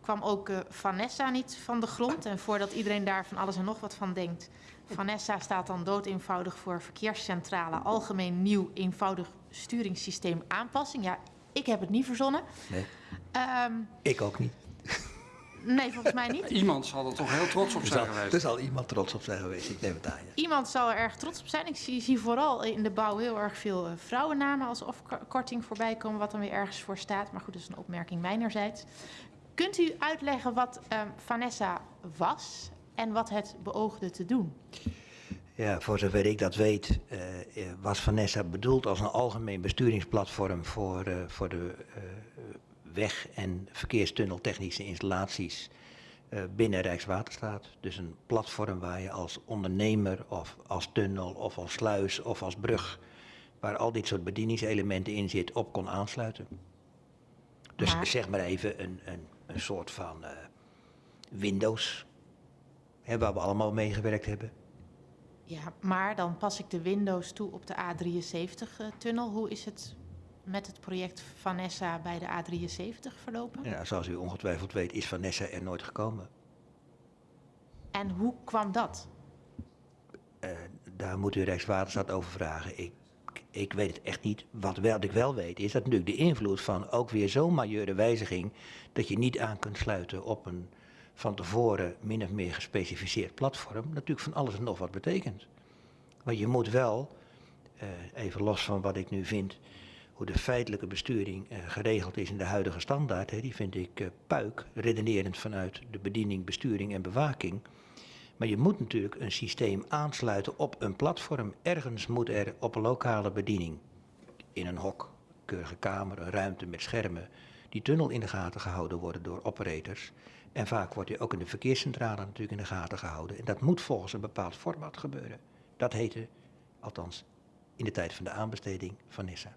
Speaker 3: kwam ook eh, Vanessa niet van de grond. En voordat iedereen daar van alles en nog wat van denkt. Vanessa staat dan doodeenvoudig voor Verkeerscentrale Algemeen Nieuw Eenvoudig Sturingssysteem Aanpassing. Ja, ik heb het niet verzonnen.
Speaker 1: Nee,
Speaker 3: Ehm,
Speaker 1: ik ook niet.
Speaker 3: nee, volgens mij niet.
Speaker 2: Iemand zal er toch heel trots op zijn geweest.
Speaker 1: er zal iemand trots op zijn geweest, ik neem het aan. Ja.
Speaker 3: Iemand zal er erg trots op zijn. Ik zie, zie vooral in de bouw heel erg veel eh, vrouwennamen als afkorting voorbij komen, wat dan weer ergens voor staat. Maar goed, dat is een opmerking mijnerzijds. Kunt u uitleggen wat ehm, Vanessa was en wat het beoogde te doen?
Speaker 1: Ja, voor zover ik dat weet, eh, was Vanessa bedoeld als een algemeen besturingsplatform voor, eh, voor de eh, weg- en verkeerstunneltechnische installaties binnen Rijkswaterstaat. Dus een platform waar je als ondernemer of als tunnel of als sluis of als brug, waar al dit soort bedieningselementen in zit, op kon aansluiten. Dus
Speaker 3: Maar-
Speaker 1: zeg maar even een, een, een soort van eh, Windows, hè, waar we allemaal mee gewerkt hebben.
Speaker 3: Ja, maar dan pas ik de Windows toe op de A73-tunnel. Hoe is het met het project Vanessa bij de A73 verlopen?
Speaker 1: Ja, zoals u ongetwijfeld weet is Vanessa er nooit gekomen.
Speaker 3: En hoe kwam dat?
Speaker 1: Eh, daar moet u Rijkswaterstaat over vragen. Ik, ik weet het echt niet. Wat, wel, ik wel weet is dat natuurlijk de invloed van ook weer zo'n majeure wijziging... dat je niet aan kunt sluiten op een van tevoren min of meer gespecificeerd platform... natuurlijk van alles en nog wat betekent. Maar je moet wel, eh, even los van wat ik nu vind... hoe de feitelijke besturing eh, geregeld is in de huidige standaard... Hè, die vind ik eh, puik, redenerend vanuit de bediening, besturing en bewaking... Maar je moet natuurlijk een systeem aansluiten op een platform. Ergens moet er op een lokale bediening, in een hok, keurige kamer, een ruimte met schermen, die tunnel in de gaten gehouden worden door operators. En vaak wordt die ook in de verkeerscentrale natuurlijk in de gaten gehouden. En dat moet volgens een bepaald format gebeuren. Dat heette, althans in de tijd van de aanbesteding, Vanessa.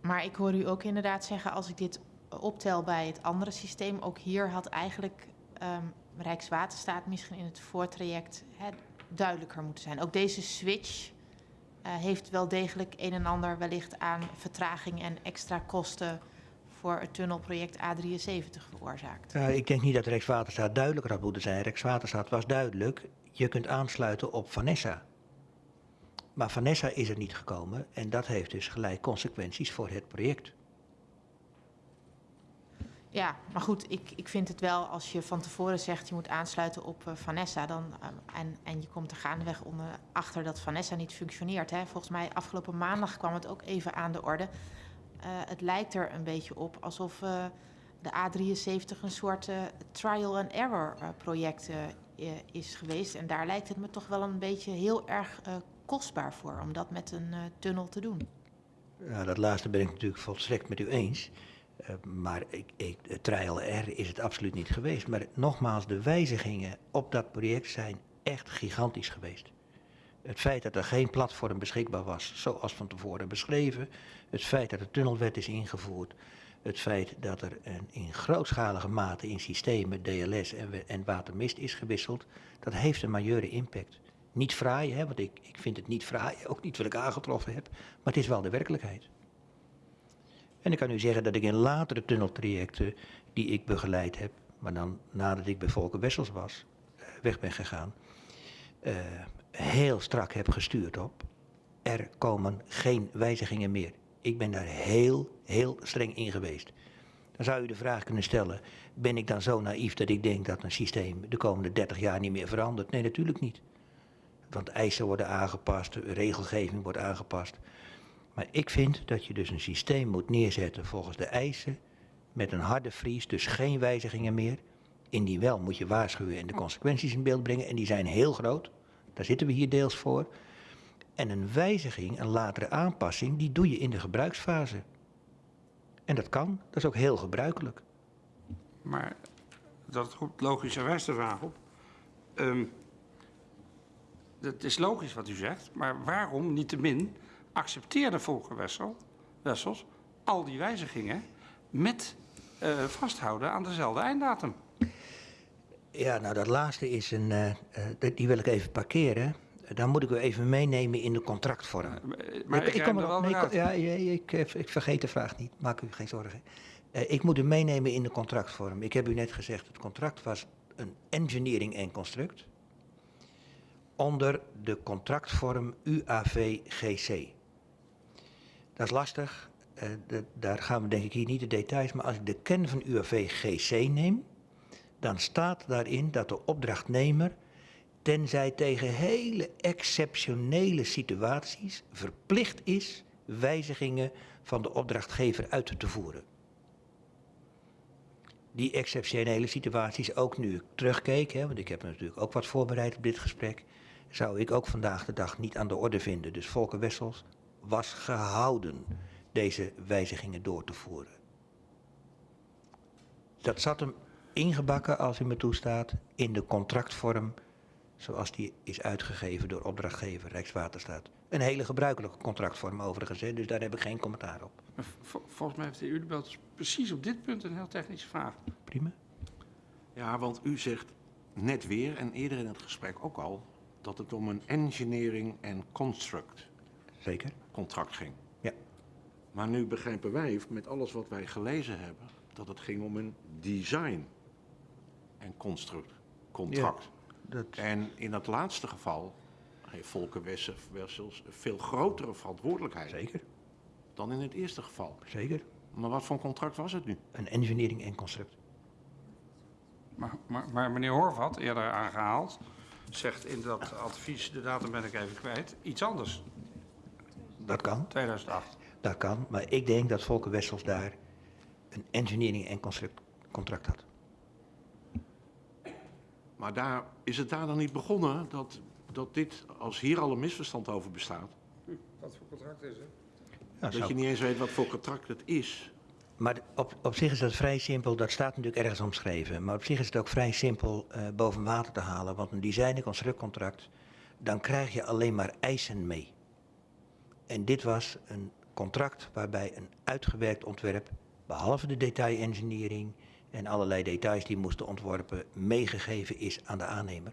Speaker 3: Maar ik hoor u ook inderdaad zeggen, als ik dit optel bij het andere systeem, ook hier had eigenlijk ehm, Rijkswaterstaat misschien in het voortraject hè, duidelijker moeten zijn. Ook deze switch eh, heeft wel degelijk een en ander wellicht aan vertraging en extra kosten voor het tunnelproject A73 veroorzaakt.
Speaker 1: Nou, ik denk niet dat Rijkswaterstaat duidelijker had moeten zijn. Rijkswaterstaat was duidelijk, je kunt aansluiten op Vanessa. Maar Vanessa is er niet gekomen en dat heeft dus gelijk consequenties voor het project.
Speaker 3: Ja, maar goed, ik, ik vind het wel als je van tevoren zegt je moet aansluiten op eh, Vanessa dan, eh, en, en je komt er gaandeweg onder, achter dat Vanessa niet functioneert. Hè. Volgens mij afgelopen maandag kwam het ook even aan de orde. Eh, het lijkt er een beetje op alsof de A73 een soort trial and error project is geweest. En daar lijkt het me toch wel een beetje heel erg kostbaar voor om dat met een tunnel te doen.
Speaker 1: Ja, dat laatste ben ik natuurlijk volstrekt met u eens. Eh, maar ik, ik, het trial R is het absoluut niet geweest. Maar nogmaals, de wijzigingen op dat project zijn echt gigantisch geweest. Het feit dat er geen platform beschikbaar was, zoals van tevoren beschreven. Het feit dat de tunnelwet is ingevoerd. Het feit dat er een, in grootschalige mate in systemen DLS en, en watermist is gewisseld. Dat heeft een majeure impact. Niet fraai, hè, want ik, ik vind het niet fraai, ook niet wat ik aangetroffen heb. Maar het is wel de werkelijkheid. En ik kan u zeggen dat ik in latere tunneltrajecten die ik begeleid heb, maar dan nadat ik bij Volker Wessels was, eh, weg ben gegaan, eh, heel strak heb gestuurd op. Er komen geen wijzigingen meer. Ik ben daar heel, heel streng in geweest. Dan zou u de vraag kunnen stellen, ben ik dan zo naïef dat ik denk dat een systeem de komende 30 jaar niet meer verandert? Nee, natuurlijk niet. Want eisen worden aangepast, regelgeving wordt aangepast. Maar ik vind dat je dus een systeem moet neerzetten volgens de eisen, met een harde vries, dus geen wijzigingen meer. Indien wel moet je waarschuwen en de consequenties in beeld brengen, en die zijn heel groot. Daar zitten we hier deels voor. En een wijziging, een latere aanpassing, die doe je in de gebruiksfase. En dat kan, dat is ook heel gebruikelijk.
Speaker 2: Maar dat roept logischerwijs de vraag op. Ehm het is logisch wat u zegt, maar waarom niettemin accepteerde Volker Wessel, Wessels al die wijzigingen met eh, vasthouden aan dezelfde einddatum?
Speaker 1: Ja, nou dat laatste is een, eh, eh, die wil ik even parkeren. Dan moet ik u even meenemen in de contractvorm.
Speaker 2: Maar ik,
Speaker 1: kom
Speaker 2: kom er wel
Speaker 1: Nee, ik ja, ik, ik vergeet de vraag niet. Maak u geen zorgen. Ik moet u meenemen in de contractvorm. Ik heb u net gezegd, het contract was een engineering en construct. Onder de contractvorm UAV-GC. Dat is lastig. eh, dat- daar gaan we denk ik hier niet de details. Maar als ik de kern van UAV-GC neem, dan staat daarin dat de opdrachtnemer tenzij tegen hele exceptionele situaties verplicht is wijzigingen van de opdrachtgever uit te voeren. Die exceptionele situaties, ook nu ik terugkeek, hè, want ik heb natuurlijk ook wat voorbereid op dit gesprek, zou ik ook vandaag de dag niet aan de orde vinden. Dus Volker Wessels was gehouden deze wijzigingen door te voeren. Dat zat hem ingebakken, als u me toestaat, in de contractvorm zoals die is uitgegeven door opdrachtgever Rijkswaterstaat. Een hele gebruikelijke contractvorm overigens, hè, dus daar heb ik geen commentaar op.
Speaker 2: Vol- Volgens mij heeft de heer Udebelt precies op dit punt een heel technische vraag.
Speaker 1: Prima.
Speaker 4: Ja, want u zegt net weer en eerder in het gesprek ook al dat het om een engineering en construct
Speaker 1: Zeker.
Speaker 4: contract ging.
Speaker 1: Ja.
Speaker 4: Maar nu begrijpen wij, met alles wat wij gelezen hebben, dat het ging om een design en construct, contract.
Speaker 1: Dat,
Speaker 4: En in dat laatste geval heeft Volker Wessel- Wessels een veel grotere verantwoordelijkheid
Speaker 1: zeker,
Speaker 4: dan in het eerste geval.
Speaker 1: zeker.
Speaker 4: Maar wat voor contract was het nu?
Speaker 1: Een engineering en construct.
Speaker 2: Maar, maar, maar meneer Horvat, eerder aangehaald, zegt in dat advies, de datum ben ik even kwijt, iets anders.
Speaker 1: Dat kan,
Speaker 2: 2008.
Speaker 1: dat kan. Maar ik denk dat Volker Wessels daar een engineering en construct contract had.
Speaker 4: Maar daar, is het daar dan niet begonnen dat, dat dit, als hier al een misverstand over bestaat,
Speaker 2: Wat voor contract is het?
Speaker 1: Ja,
Speaker 4: dat
Speaker 1: zou-
Speaker 4: je niet eens weet wat voor contract het is?
Speaker 1: Maar op, op zich is dat vrij simpel, dat staat natuurlijk ergens omschreven. Maar op zich is het ook vrij simpel eh, boven water te halen. Want een design- en constructcontract, dan krijg je alleen maar eisen mee. En dit was een contract waarbij een uitgewerkt ontwerp, behalve de detail-engineering en allerlei details die moesten ontworpen, meegegeven is aan de aannemer.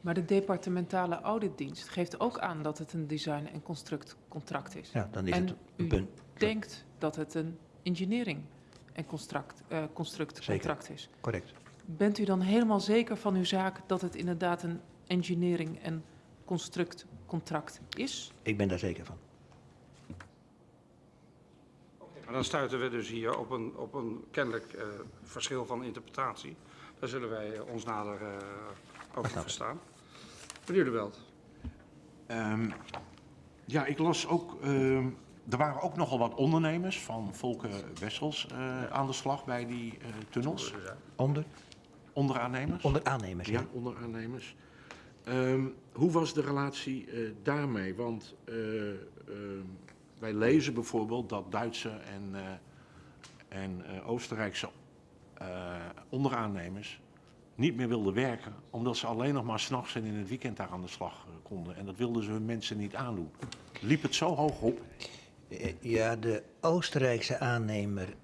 Speaker 6: Maar de departementale auditdienst geeft ook aan dat het een design- en constructcontract is.
Speaker 1: Ja, dan is
Speaker 6: en
Speaker 1: het
Speaker 6: u
Speaker 1: een punt.
Speaker 6: denkt dat het een engineering- en construct, eh, constructcontract is.
Speaker 1: Correct.
Speaker 6: Bent u dan helemaal zeker van uw zaak dat het inderdaad een engineering- en constructcontract is?
Speaker 1: Ik ben daar zeker van.
Speaker 2: Maar dan stuiten we dus hier op een, op een kennelijk eh, verschil van interpretatie. Daar zullen wij eh, ons nader eh, over
Speaker 1: ik.
Speaker 2: verstaan. Meneer De Welt.
Speaker 4: Ehm, ja, ik las ook. ehm, er waren ook nogal wat ondernemers van Volker Wessels eh, aan de slag bij die eh, tunnels.
Speaker 1: Onder,
Speaker 4: Onderaannemers.
Speaker 1: onder aannemers, ja.
Speaker 4: Ja, onderaannemers. Ehm, hoe was de relatie eh, daarmee? Want eh, ehm, wij lezen bijvoorbeeld dat Duitse en, eh, en eh, Oostenrijkse eh, onderaannemers niet meer wilden werken, omdat ze alleen nog maar s'nachts en in het weekend daar aan de slag konden. En dat wilden ze hun mensen niet aandoen. Liep het zo hoog op?
Speaker 1: Ja, de Oostenrijkse aannemer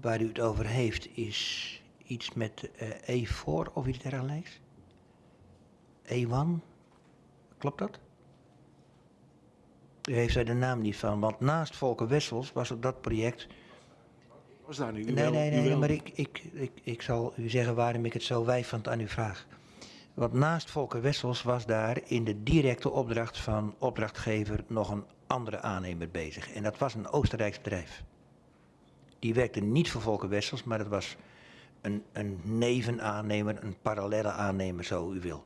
Speaker 1: waar u het over heeft is iets met eh, E4 of iets dergelijks? E1? Klopt dat? U heeft daar de naam niet van, want naast Volker Wessels was er dat project...
Speaker 4: Was daar nu?
Speaker 1: Nee,
Speaker 4: wel-
Speaker 1: nee, nee,
Speaker 4: wel-
Speaker 1: maar ik, ik, ik, ik zal u zeggen waarom ik het zo wijfend aan u vraag. Want naast Volker Wessels was daar in de directe opdracht van opdrachtgever nog een andere aannemer bezig. En dat was een Oostenrijks bedrijf. Die werkte niet voor Volker Wessels, maar dat was een, een nevenaannemer, een parallelle aannemer, zo u wil.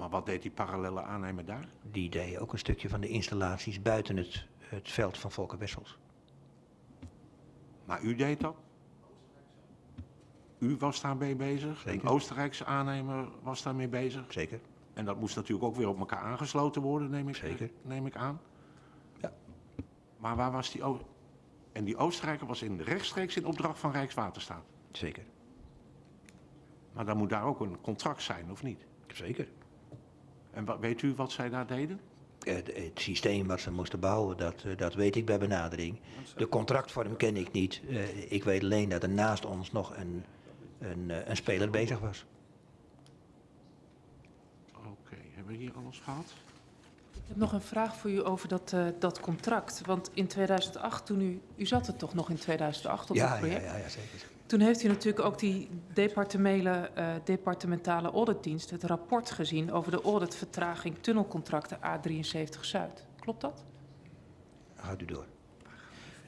Speaker 4: Maar wat deed die parallele aannemer daar?
Speaker 1: Die deed ook een stukje van de installaties buiten het, het veld van Volker Wessels.
Speaker 4: Maar u deed dat? U was daarmee bezig?
Speaker 1: Zeker.
Speaker 4: Een Oostenrijkse aannemer was daarmee bezig?
Speaker 1: Zeker?
Speaker 4: En dat moest natuurlijk ook weer op elkaar aangesloten worden, neem ik,
Speaker 1: Zeker.
Speaker 4: neem ik aan.
Speaker 1: Ja.
Speaker 4: Maar waar was die... O- en die Oostenrijker was in rechtstreeks in opdracht van Rijkswaterstaat.
Speaker 1: Zeker.
Speaker 4: Maar dan moet daar ook een contract zijn, of niet?
Speaker 1: Zeker.
Speaker 4: En wat, weet u wat zij daar deden?
Speaker 1: Eh, Het, het systeem wat ze moesten bouwen, dat, eh, dat weet ik bij benadering. De contractvorm ken ik niet. Eh, ik weet alleen dat er naast ons nog een, een, eh, een speler bezig was.
Speaker 4: Oké, hebben we hier alles gehad?
Speaker 6: Ik heb nog een vraag voor u over dat, eh, dat contract. Want in 2008, toen u... U zat er toch nog in 2008 op
Speaker 1: Ja,
Speaker 6: dat
Speaker 1: ja,
Speaker 6: project?
Speaker 1: ja, ja, zeker.
Speaker 6: Toen heeft u natuurlijk ook die departementele, eh, departementale auditdienst... het rapport gezien over de auditvertraging tunnelcontracten A73 Zuid. Klopt dat?
Speaker 1: Gaat u door.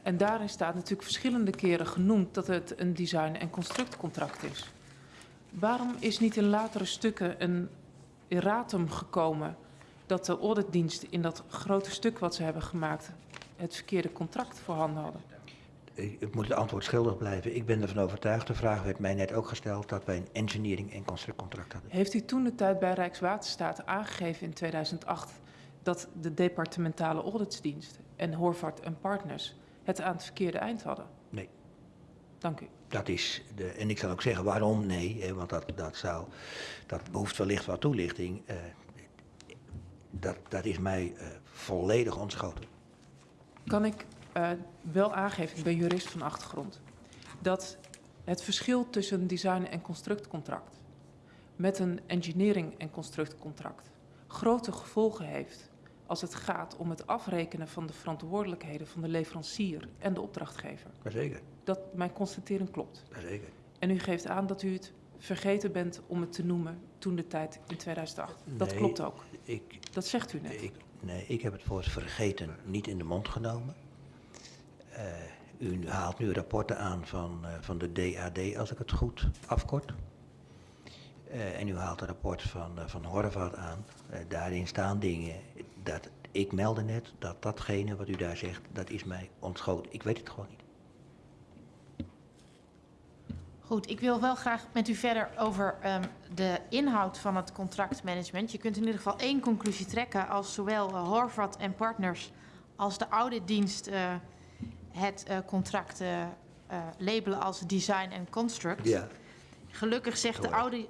Speaker 6: En daarin staat natuurlijk verschillende keren genoemd dat het een design- en constructcontract is. Waarom is niet in latere stukken een erratum gekomen dat de auditdienst in dat grote stuk wat ze hebben gemaakt het verkeerde contract voorhanden hadden?
Speaker 1: Ik, moet het antwoord schuldig blijven. Ik ben ervan overtuigd, de vraag werd mij net ook gesteld, dat wij een engineering- en constructcontract hadden.
Speaker 6: Heeft u toen de tijd bij Rijkswaterstaat aangegeven in 2008 dat de departementale auditsdienst en Horvath en Partners het aan het verkeerde eind hadden?
Speaker 1: Nee.
Speaker 6: Dank u.
Speaker 1: Dat is de, en ik zal ook zeggen waarom nee, hè, want dat, dat, zou, dat behoeft wellicht wat toelichting. Eh, dat, dat is mij eh, volledig ontschoten.
Speaker 6: kan ik eh, wel aangeven, ik ben jurist van achtergrond, dat het verschil tussen een design- en constructcontract met een engineering- en constructcontract grote gevolgen heeft als het gaat om het afrekenen van de verantwoordelijkheden van de leverancier en de opdrachtgever.
Speaker 1: Jazeker,
Speaker 6: Dat mijn constatering klopt.
Speaker 1: jazeker.
Speaker 6: En u geeft aan dat u het vergeten bent om het te noemen toen de tijd in 2008. Dat
Speaker 1: Nee.
Speaker 6: klopt ook.
Speaker 1: Ik,
Speaker 6: Dat zegt u net.
Speaker 1: ik, nee, ik heb het woord vergeten niet in de mond genomen. Eh, u haalt nu rapporten aan van, eh, van de DAD, als ik het goed afkort. Eh, en u haalt een rapport van, van Horvath aan. Daarin staan dingen dat ik meldde net dat datgene wat u daar zegt, dat is mij ontschoten. Ik weet het gewoon niet.
Speaker 3: Goed, ik wil wel graag met u verder over ehm, de inhoud van het contractmanagement. Je kunt in ieder geval één conclusie trekken als zowel Horvath en Partners als de auditdienst uh, het uh, contract uh, labelen als design en construct.
Speaker 1: Ja,
Speaker 3: Gelukkig zegt de
Speaker 1: Hoor.
Speaker 3: audit,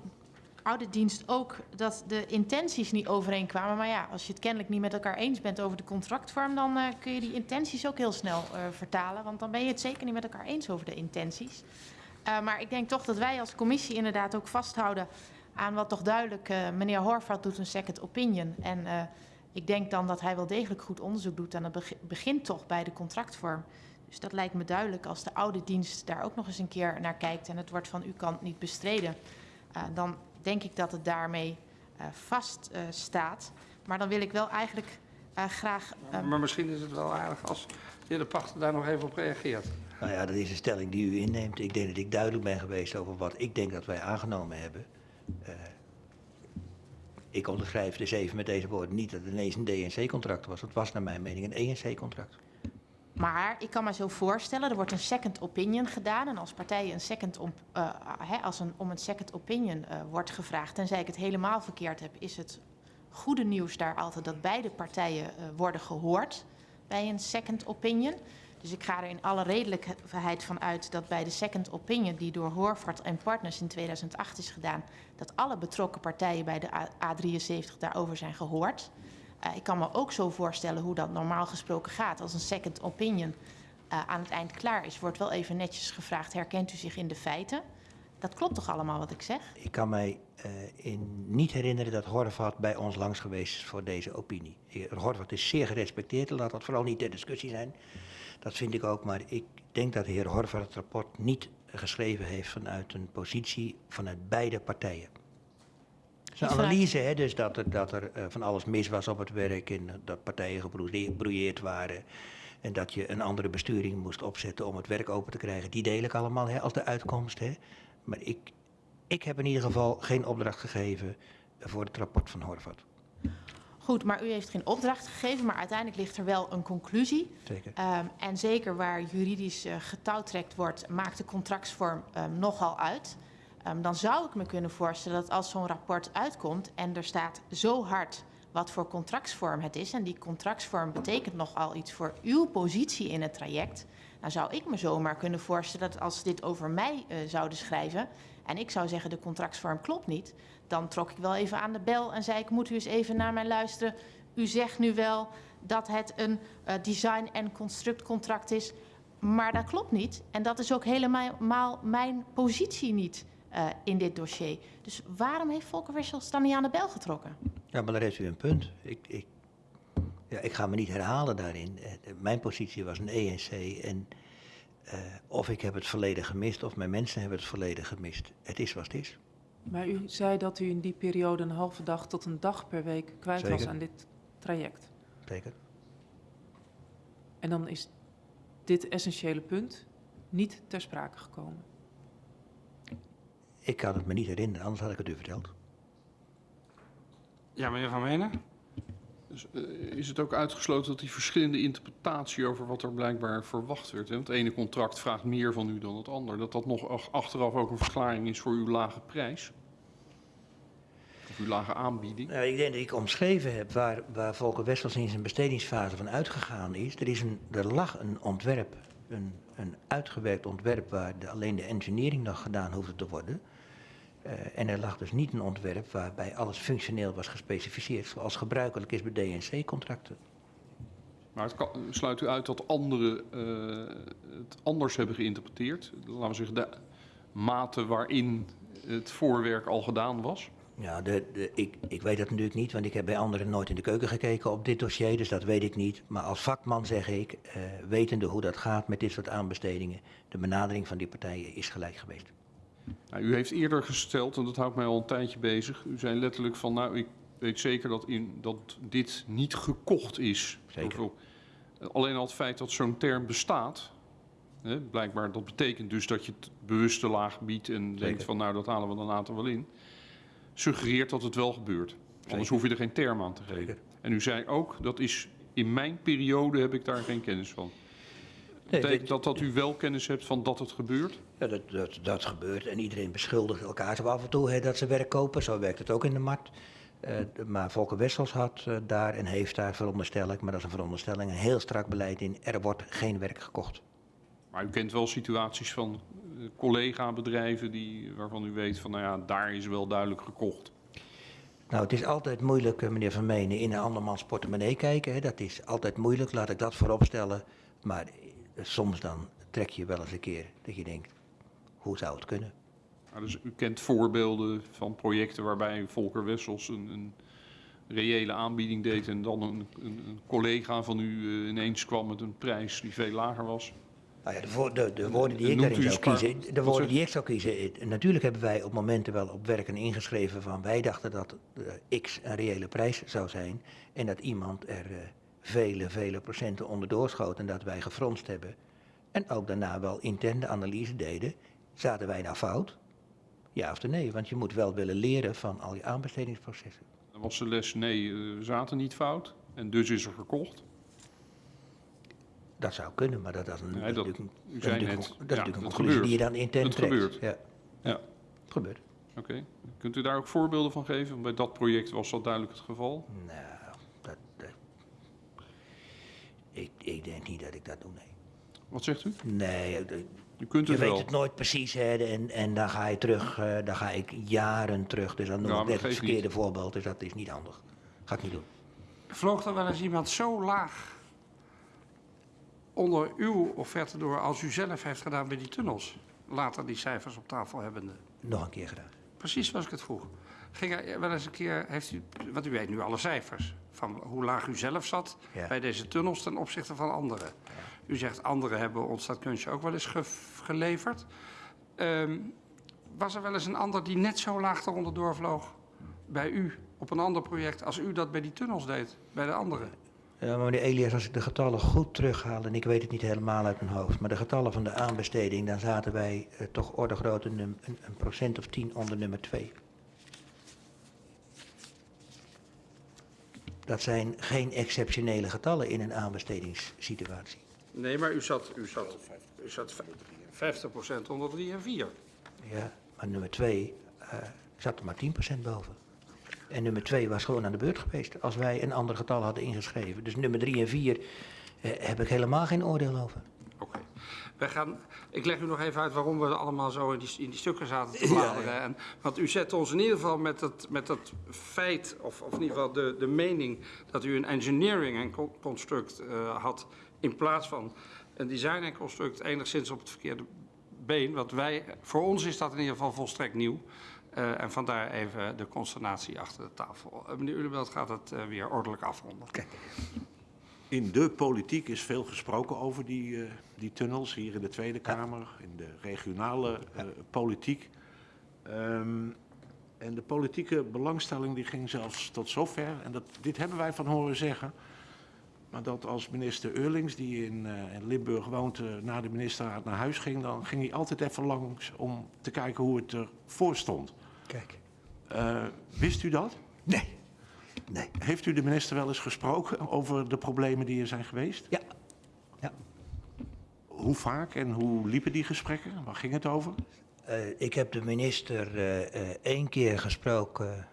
Speaker 3: auditdienst ook dat de intenties niet overeenkwamen. Maar ja, als je het kennelijk niet met elkaar eens bent over de contractvorm, dan uh, kun je die intenties ook heel snel vertalen. Want dan ben je het zeker niet met elkaar eens over de intenties. Maar ik denk toch dat wij als commissie inderdaad ook vasthouden aan wat toch duidelijk uh, meneer Horvath doet een second opinion. En uh, ik denk dan dat hij wel degelijk goed onderzoek doet en dat begint toch bij de contractvorm. Dus dat lijkt me duidelijk als de oude dienst daar ook nog eens een keer naar kijkt en het wordt van uw kant niet bestreden. Uh, dan denk ik dat het daarmee uh, vast uh, staat. Maar dan wil ik wel eigenlijk uh, graag.
Speaker 2: Maar, maar misschien is het wel aardig als de heer De Pachter daar nog even op reageert.
Speaker 1: nou ja, dat is een stelling die u inneemt. Ik denk dat ik duidelijk ben geweest over wat ik denk dat wij aangenomen hebben. Uh, ik onderschrijf dus even met deze woorden niet dat het ineens een DNC-contract was. Het was naar mijn mening een ENC-contract.
Speaker 3: Maar ik kan me zo voorstellen, er wordt een second opinion gedaan. En als partijen een second op, hè, als een, om een second opinion uh, wordt gevraagd, tenzij ik het helemaal verkeerd heb, is het goede nieuws daar altijd dat beide partijen uh, worden gehoord bij een second opinion. Dus ik ga er in alle redelijkheid van uit dat bij de second opinion die door Horvath en Partners in 2008 is gedaan, dat alle betrokken partijen bij de A73 daarover zijn gehoord. Uh, ik kan me ook zo voorstellen hoe dat normaal gesproken gaat. Als een second opinion uh, aan het eind klaar is, wordt wel even netjes gevraagd: herkent u zich in de feiten? Dat klopt toch allemaal wat ik zeg?
Speaker 1: Ik kan mij in niet herinneren dat Horvath bij ons langs geweest is voor deze opinie. Horvath is zeer gerespecteerd, laat dat vooral niet ter discussie zijn. Dat vind ik ook, maar ik denk dat de heer Horvath het rapport niet geschreven heeft vanuit een positie vanuit beide partijen. Een analyse, hè, dus dat er, dat er uh, van alles mis was op het werk en dat partijen gebrouilleerd waren. En dat je een andere besturing moest opzetten om het werk open te krijgen. Die deel ik allemaal hè, als de uitkomst. Hè. Maar ik, ik heb in ieder geval geen opdracht gegeven voor het rapport van Horvath.
Speaker 3: Goed, maar u heeft geen opdracht gegeven, maar uiteindelijk ligt er wel een conclusie.
Speaker 1: Zeker.
Speaker 3: Um, en zeker waar juridisch uh, getouwtrekt wordt, maakt de contractsvorm um, nogal uit. Um, dan zou ik me kunnen voorstellen dat als zo'n rapport uitkomt en er staat zo hard wat voor contractsvorm het is, en die contractsvorm betekent nogal iets voor uw positie in het traject, dan zou ik me zomaar kunnen voorstellen dat als dit over mij uh, zouden schrijven en ik zou zeggen de contractsvorm klopt niet, dan trok ik wel even aan de bel en zei ik moet u eens even naar mij luisteren. U zegt nu wel dat het een uh, design- en constructcontract is, maar dat klopt niet. En dat is ook helemaal mijn positie niet uh, in dit dossier. Dus waarom heeft Volker Wissels dan niet aan de bel getrokken?
Speaker 1: Ja, maar daar heeft u een punt. Ik, ik, ja, ik ga me niet herhalen daarin. Uh, mijn positie was een ENC en uh, of ik heb het volledig gemist of mijn mensen hebben het volledig gemist. Het is wat het is.
Speaker 6: Maar u zei dat u in die periode een halve dag tot een dag per week kwijt
Speaker 1: Zeker.
Speaker 6: was aan dit traject.
Speaker 1: Zeker.
Speaker 6: En dan is dit essentiële punt niet ter sprake gekomen.
Speaker 1: Ik kan het me niet herinneren, anders had ik het u verteld.
Speaker 2: Ja, meneer Van Menen?
Speaker 5: Dus, uh, is het ook uitgesloten dat die verschillende interpretatie over wat er blijkbaar verwacht werd? Hè? Want het ene contract vraagt meer van u dan het ander. Dat dat nog achteraf ook een verklaring is voor uw lage prijs? Of uw lage aanbieding?
Speaker 1: Nou, ik denk dat ik omschreven heb waar, waar Volker Wessels in zijn bestedingsfase van uitgegaan is. Er, is een, er lag een ontwerp, een, een uitgewerkt ontwerp waar de, alleen de engineering nog gedaan hoefde te worden. Uh, en er lag dus niet een ontwerp waarbij alles functioneel was gespecificeerd, zoals gebruikelijk is bij DNC-contracten.
Speaker 5: Maar het kan, sluit u uit dat anderen uh, het anders hebben geïnterpreteerd? Laten we zeggen, de mate waarin het voorwerk al gedaan was?
Speaker 1: Ja, de, de, ik, ik weet dat natuurlijk niet, want ik heb bij anderen nooit in de keuken gekeken op dit dossier, dus dat weet ik niet. Maar als vakman zeg ik, eh, wetende hoe dat gaat met dit soort aanbestedingen, de benadering van die partijen is gelijk geweest.
Speaker 5: Nou, u heeft eerder gesteld, en dat houdt mij al een tijdje bezig. U zei letterlijk van, nou, ik weet zeker dat, in, dat dit niet gekocht is.
Speaker 1: Zeker.
Speaker 5: Alleen al het feit dat zo'n term bestaat, hè, blijkbaar, dat betekent dus dat je het bewust te laag biedt en denkt van, nou, dat halen we dan later wel in. Suggereert dat het wel gebeurt. Anders hoef je er geen term aan te geven. En u zei ook, dat is in mijn periode heb ik daar geen kennis van. Betekent dat dat u wel kennis hebt van dat het gebeurt?
Speaker 1: Ja, dat, dat, dat gebeurt en iedereen beschuldigt elkaar zo af en toe hè, dat ze werk kopen. Zo werkt het ook in de markt. Eh, maar Volker Wessels had eh, daar en heeft daar, veronderstel ik, maar dat is een veronderstelling, een heel strak beleid in. Er wordt geen werk gekocht.
Speaker 5: Maar u kent wel situaties van eh, collega-bedrijven die, waarvan u weet van, nou ja, daar is wel duidelijk gekocht.
Speaker 1: Nou, het is altijd moeilijk, meneer Van Meenen, in een andermans portemonnee kijken. Hè. Dat is altijd moeilijk, laat ik dat voorop stellen. Maar soms dan trek je wel eens een keer dat je denkt, hoe zou het kunnen?
Speaker 5: Nou, dus u kent voorbeelden van projecten waarbij Volker Wessels een, een reële aanbieding deed en dan een, een, een collega van u eh, ineens kwam met een prijs die veel lager was.
Speaker 1: Nou ja, de, de, de woorden die ik daarin zou kiezen, de
Speaker 5: wat
Speaker 1: woorden
Speaker 5: zegt-
Speaker 1: die ik zou kiezen, natuurlijk hebben wij op momenten wel op werken ingeschreven van wij dachten dat eh, X een reële prijs zou zijn en dat iemand er eh, vele, vele procenten onderdoor schoot en dat wij gefronst hebben. En ook daarna wel intern de analyse deden, zaten wij nou fout? Ja of nee, want je moet wel willen leren van al je aanbestedingsprocessen.
Speaker 5: Dan was de les, nee, eh, we zaten niet fout en dus is er gekocht.
Speaker 1: Dat zou kunnen, maar dat, dat is een,
Speaker 5: Nee,
Speaker 1: dat
Speaker 5: dat-
Speaker 1: is natuurlijk een-
Speaker 5: u
Speaker 1: dat is
Speaker 5: zei
Speaker 1: natuurlijk
Speaker 5: net,
Speaker 1: een- dat is
Speaker 5: ja,
Speaker 1: natuurlijk een
Speaker 5: dat
Speaker 1: conclusie die je dan intern
Speaker 5: Het
Speaker 1: trekt.
Speaker 5: gebeurt.
Speaker 1: Ja,
Speaker 5: Ja,
Speaker 1: het gebeurt.
Speaker 5: oké. Kunt u daar ook voorbeelden van geven? Want Bij dat project was dat duidelijk het geval.
Speaker 1: Nou, dat, dat- ik, ik denk niet dat ik dat doe, nee.
Speaker 5: Wat zegt u?
Speaker 1: Nee, eh,
Speaker 5: U kunt
Speaker 1: je
Speaker 5: het
Speaker 1: weet
Speaker 5: wel.
Speaker 1: het nooit precies, hè, en, en dan ga je terug, eh, dan ga ik jaren terug. Dus dan noem
Speaker 5: Ja,
Speaker 1: ik net het verkeerde
Speaker 5: niet.
Speaker 1: voorbeeld, dus dat is niet handig. Ga ik niet doen.
Speaker 2: Vloog er wel eens iemand zo laag onder uw offerte door als u zelf heeft gedaan bij die tunnels? Later die cijfers op tafel hebbende.
Speaker 1: Nog een keer gedaan.
Speaker 2: Precies zoals ik het vroeg. Ging er wel eens een keer, heeft u, want u weet nu alle cijfers, van hoe laag u zelf zat
Speaker 1: Ja.
Speaker 2: bij deze tunnels ten opzichte van anderen. U zegt anderen hebben ons dat kunstje ook wel eens ge- geleverd. Ehm, was er wel eens een ander die net zo laag eronder doorvloog bij u op een ander project als u dat bij die tunnels deed, bij de anderen?
Speaker 1: Ja, maar meneer Elias, als ik de getallen goed terughaal, en ik weet het niet helemaal uit mijn hoofd, maar de getallen van de aanbesteding, dan zaten wij eh, toch orde grootte num- een, een procent of tien onder nummer twee. Dat zijn geen exceptionele getallen in een aanbestedingssituatie.
Speaker 2: Nee, maar u zat, u zat, u zat 50% onder 3 en 4.
Speaker 1: Ja, maar nummer twee eh, zat er maar 10% boven. En nummer twee was gewoon aan de beurt geweest als wij een ander getal hadden ingeschreven. Dus nummer drie en vier eh, heb ik helemaal geen oordeel over.
Speaker 2: Wij gaan, ik leg u nog even uit waarom we allemaal zo in die, in die stukken zaten te bladeren. En, want u zet ons in ieder geval met dat, met dat feit, of, of in ieder geval de, de mening... dat u een engineering en con- construct eh, had in plaats van een design en construct... enigszins op het verkeerde been. Want wij, voor ons is dat in ieder geval volstrekt nieuw. Eh, en vandaar even de consternatie achter de tafel. Eh, meneer Ulebelt gaat het weer ordelijk afronden.
Speaker 4: In de politiek is veel gesproken over die, eh, die tunnels, hier in de Tweede Kamer, in de regionale eh, politiek. Ehm, en de politieke belangstelling die ging zelfs tot zover, en dat, dit hebben wij van horen zeggen, maar dat als minister Eurlings, die in, eh, in Limburg woont, eh, na de ministerraad naar huis ging, dan ging hij altijd even langs om te kijken hoe het ervoor stond.
Speaker 1: Kijk.
Speaker 4: Wist u dat?
Speaker 1: Nee. Nee.
Speaker 4: Heeft u de minister wel eens gesproken over de problemen die er zijn geweest?
Speaker 1: Ja.
Speaker 4: Hoe vaak en hoe liepen die gesprekken? Waar ging het over?
Speaker 1: Eh, ik heb de minister eh, eh, één keer gesproken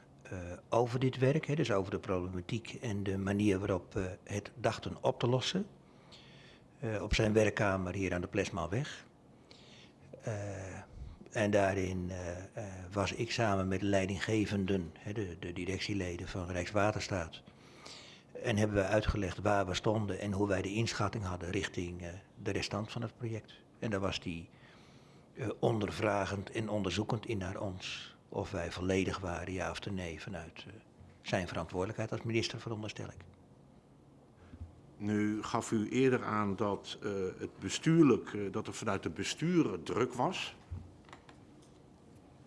Speaker 1: over dit werk, hè, dus over de problematiek en de manier waarop we het dachten op te lossen. Op zijn werkkamer hier aan de Plesmaalweg. Eh, en daarin was ik samen met de leidinggevenden, de, de directieleden van Rijkswaterstaat. En hebben we uitgelegd waar we stonden en hoe wij de inschatting hadden richting eh, de restant van het project. En daar was die eh, ondervragend en onderzoekend in naar ons Of wij volledig waren, ja of nee, vanuit eh, zijn verantwoordelijkheid als minister, veronderstel ik.
Speaker 4: Nu gaf u eerder aan dat, het bestuurlijk, dat er vanuit de besturen druk was.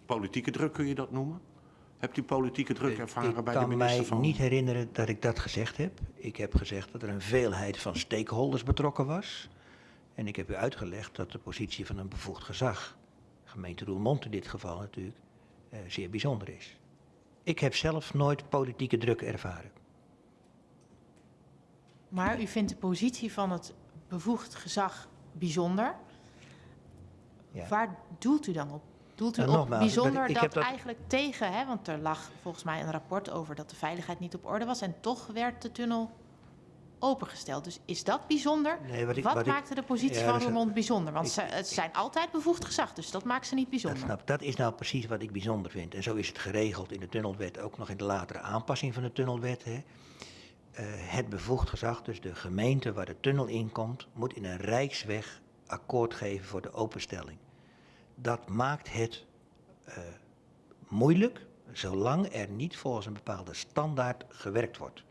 Speaker 4: Politieke druk kun je dat noemen? Hebt u politieke druk ervaren
Speaker 1: ik
Speaker 4: bij de
Speaker 1: kan
Speaker 4: minister
Speaker 1: mij
Speaker 4: van...
Speaker 1: niet herinneren dat ik dat gezegd heb. Ik heb gezegd dat er een veelheid van stakeholders betrokken was. En ik heb u uitgelegd dat de positie van een bevoegd gezag, gemeente Roermond in dit geval natuurlijk, eh, zeer bijzonder is. Ik heb zelf nooit politieke druk ervaren.
Speaker 3: Maar u vindt de positie van het bevoegd gezag bijzonder.
Speaker 1: Ja.
Speaker 3: Waar doelt u dan op? Doelt u op bijzonder
Speaker 1: dat- ik
Speaker 3: dat,
Speaker 1: dat-
Speaker 3: eigenlijk tegen, hè, want er lag volgens mij een rapport over dat de veiligheid niet op orde was en toch werd de tunnel opengesteld. Dus is dat bijzonder?
Speaker 1: Nee, wat ik-
Speaker 3: wat
Speaker 1: wat ik-
Speaker 3: maakte de positie
Speaker 1: Ja,
Speaker 3: van
Speaker 1: dat
Speaker 3: Roermond bijzonder? Want ze, het zijn altijd bevoegd gezag, dus dat maakt ze niet
Speaker 1: Dat,
Speaker 3: bijzonder.
Speaker 1: snap, dat is nou precies wat ik bijzonder vind. En zo is het geregeld in de tunnelwet, ook nog in de latere aanpassing van de tunnelwet. Hè. Eh, het bevoegd gezag, dus de gemeente waar de tunnel in komt, moet in een rijksweg akkoord geven voor de openstelling. Dat maakt het eh, moeilijk, zolang er niet volgens een bepaalde standaard gewerkt wordt.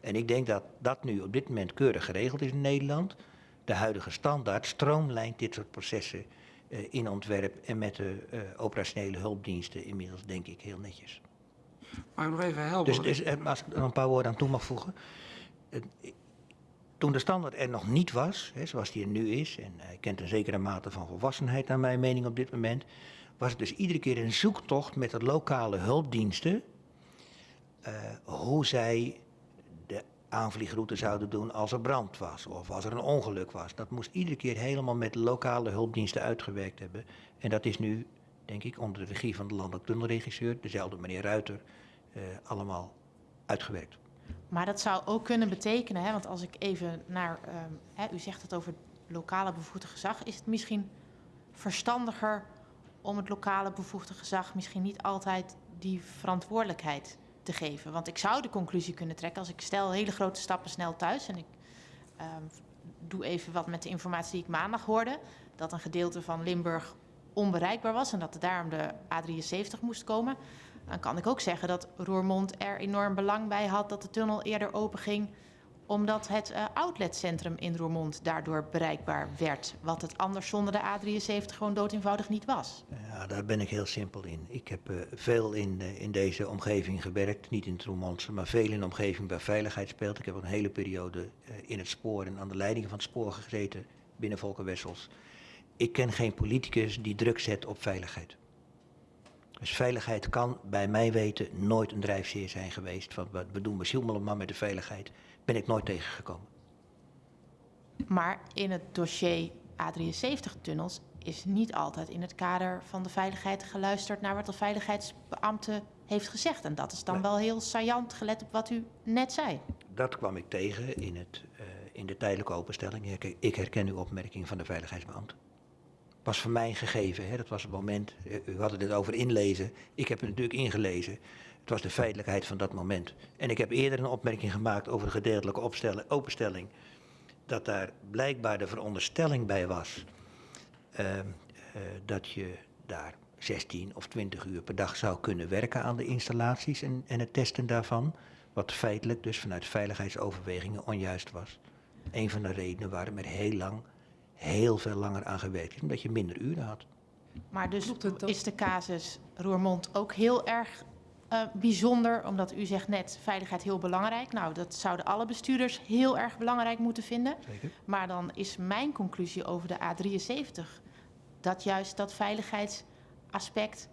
Speaker 1: En ik denk dat dat nu op dit moment keurig geregeld is in Nederland. De huidige standaard stroomlijnt dit soort processen eh, in ontwerp en met de eh, operationele hulpdiensten inmiddels denk ik heel netjes.
Speaker 2: Maar nog even helder.
Speaker 1: Dus, dus als ik er een paar woorden aan toe mag voegen. Eh, Toen de standaard er nog niet was, hè, zoals die er nu is, en hij kent een zekere mate van volwassenheid naar mijn mening op dit moment, was het dus iedere keer een zoektocht met de lokale hulpdiensten eh, hoe zij de aanvliegroute zouden doen als er brand was of als er een ongeluk was. Dat moest iedere keer helemaal met lokale hulpdiensten uitgewerkt hebben. En dat is nu, denk ik, onder de regie van de landelijk tunnelregisseur, dezelfde meneer Ruiter, eh, allemaal uitgewerkt.
Speaker 3: Maar dat zou ook kunnen betekenen, hè, want als ik even naar, ehm, hè, u zegt het over lokale bevoegde gezag, is het misschien verstandiger om het lokale bevoegde gezag misschien niet altijd die verantwoordelijkheid te geven. Want ik zou de conclusie kunnen trekken als ik stel hele grote stappen snel thuis en ik ehm, doe even wat met de informatie die ik maandag hoorde, dat een gedeelte van Limburg onbereikbaar was en dat daarom de A73 moest komen. Dan kan ik ook zeggen dat Roermond er enorm belang bij had dat de tunnel eerder open ging, omdat het eh, outletcentrum in Roermond daardoor bereikbaar werd. Wat het anders zonder de A73 gewoon dood eenvoudig niet was.
Speaker 1: Ja, daar ben ik heel simpel in. Ik heb eh, veel in, eh, in deze omgeving gewerkt, niet in het Roermondse, maar veel in de omgeving waar veiligheid speelt. Ik heb een hele periode in het spoor en aan de leiding van het spoor gezeten binnen Volker Wessels. Ik ken geen politicus die druk zet op veiligheid. Dus veiligheid kan bij mij weten nooit een drijfveer zijn geweest. Van wat we doen sjoemelen maar met de veiligheid. Ben ik nooit tegengekomen.
Speaker 3: Maar in het dossier A73-tunnels is niet altijd in het kader van de veiligheid geluisterd naar wat de veiligheidsbeambte heeft gezegd. En dat is dan
Speaker 1: Nee.
Speaker 3: wel heel saillant gelet op wat u net zei.
Speaker 1: Dat kwam ik tegen in, het, eh, in de tijdelijke openstelling. Ik herken uw opmerking van de veiligheidsbeambte. Was voor mij gegeven, hè? dat was het moment. eh, U had het net over inlezen. Ik heb het natuurlijk ingelezen. Het was de feitelijkheid van dat moment. En ik heb eerder een opmerking gemaakt over de gedeeltelijke openstelling. Dat daar blijkbaar de veronderstelling bij was eh, eh, dat je daar 16 of 20 uur per dag zou kunnen werken aan de installaties en, en het testen daarvan. Wat feitelijk dus vanuit veiligheidsoverwegingen onjuist was. Een van de redenen waarom er heel lang, heel veel langer aan gewerkt is, omdat je minder uren had.
Speaker 3: Maar dus is de casus Roermond ook heel erg eh, bijzonder, omdat u zegt net veiligheid heel belangrijk. Nou, dat zouden alle bestuurders heel erg belangrijk moeten vinden.
Speaker 1: Zeker.
Speaker 3: Maar dan is mijn conclusie over de A73 dat juist dat veiligheidsaspect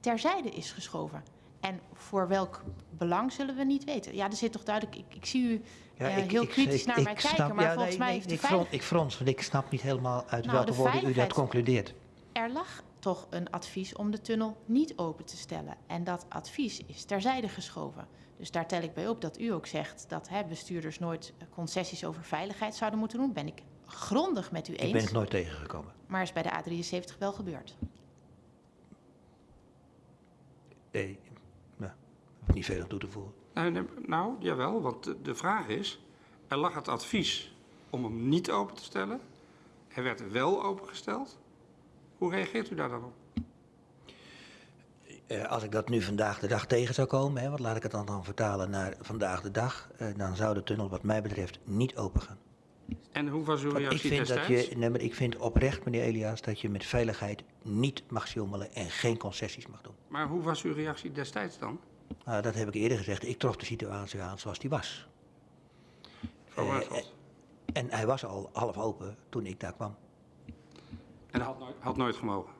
Speaker 3: terzijde is geschoven. En voor welk belang zullen we niet weten. Ja, er zit toch duidelijk. Ik, ik zie u eh, heel kritisch naar mij kijken,
Speaker 1: snap-
Speaker 3: maar
Speaker 1: ja,
Speaker 3: volgens
Speaker 1: nee,
Speaker 3: mij
Speaker 1: nee,
Speaker 3: heeft de
Speaker 1: ik, frons, ik want ik snap niet helemaal uit
Speaker 3: Nou,
Speaker 1: welke
Speaker 3: de
Speaker 1: woorden u dat concludeert.
Speaker 3: Er lag toch een advies om de tunnel niet open te stellen. En dat advies is terzijde geschoven. Dus daar tel ik bij op dat u ook zegt dat hè, bestuurders nooit eh, concessies over veiligheid zouden moeten doen. Ben ik grondig met u
Speaker 1: Ik
Speaker 3: eens.
Speaker 1: ben het nooit tegengekomen.
Speaker 3: Maar is bij de A73 wel gebeurd.
Speaker 1: Nee, nou, ik niet veel aan toe te voegen.
Speaker 2: Nou, nou, jawel, want de, vraag is... Er lag het advies om hem niet open te stellen. Hij werd wel opengesteld. Hoe reageert u daar dan op?
Speaker 1: Eh, als ik dat nu vandaag de dag tegen zou komen, hè, wat laat ik het dan, dan vertalen naar vandaag de dag, eh, dan zou de tunnel wat mij betreft niet open gaan.
Speaker 2: En hoe was uw
Speaker 1: Want ik
Speaker 2: reactie
Speaker 1: vind, dat je, nee, maar ik vind oprecht, meneer Elias, dat je met veiligheid niet mag sjoemelen en geen concessies mag doen.
Speaker 2: Maar hoe was uw reactie destijds dan?
Speaker 1: Nou, dat heb ik eerder gezegd. Ik trof de situatie aan zoals die was. Eh,
Speaker 2: Maarschot?
Speaker 1: En hij was al half open toen ik daar kwam.
Speaker 2: En dat had nooit, had nooit gemogen.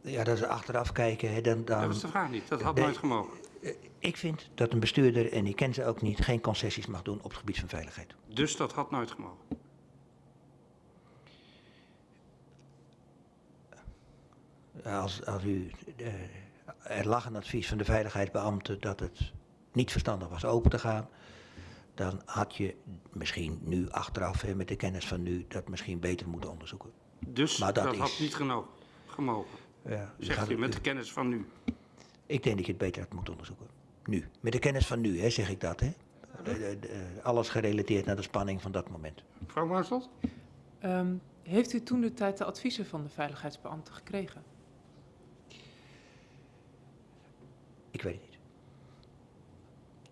Speaker 1: Ja, dat is achteraf kijken. Hè, dan, dan,
Speaker 2: Dat was de vraag niet. Dat had nooit gemogen.
Speaker 1: Eh, Ik vind dat een bestuurder, en ik ken ze ook niet, geen concessies mag doen op het gebied van veiligheid.
Speaker 2: Dus dat had nooit gemogen.
Speaker 1: Als, als u, eh, er lag een advies van de veiligheidsbeambte dat het niet verstandig was open te gaan, dan had je misschien nu achteraf, hè, met de kennis van nu, dat misschien beter moeten onderzoeken.
Speaker 2: Dus
Speaker 1: Maar dat
Speaker 2: dat,
Speaker 1: is-
Speaker 2: had niet geno- gemogen.
Speaker 1: Ja,
Speaker 2: Zegt
Speaker 1: gaat-
Speaker 2: u met de kennis van nu.
Speaker 1: Ik denk dat je het beter had moeten onderzoeken. Nu. Met de kennis van nu, hè, zeg ik dat. Hè. De- de- de- alles gerelateerd naar de spanning van dat moment.
Speaker 2: Mevrouw Maarschot?
Speaker 6: Ehm, heeft u toen de tijd de adviezen van de veiligheidsbeambten gekregen?
Speaker 1: Ik weet het niet.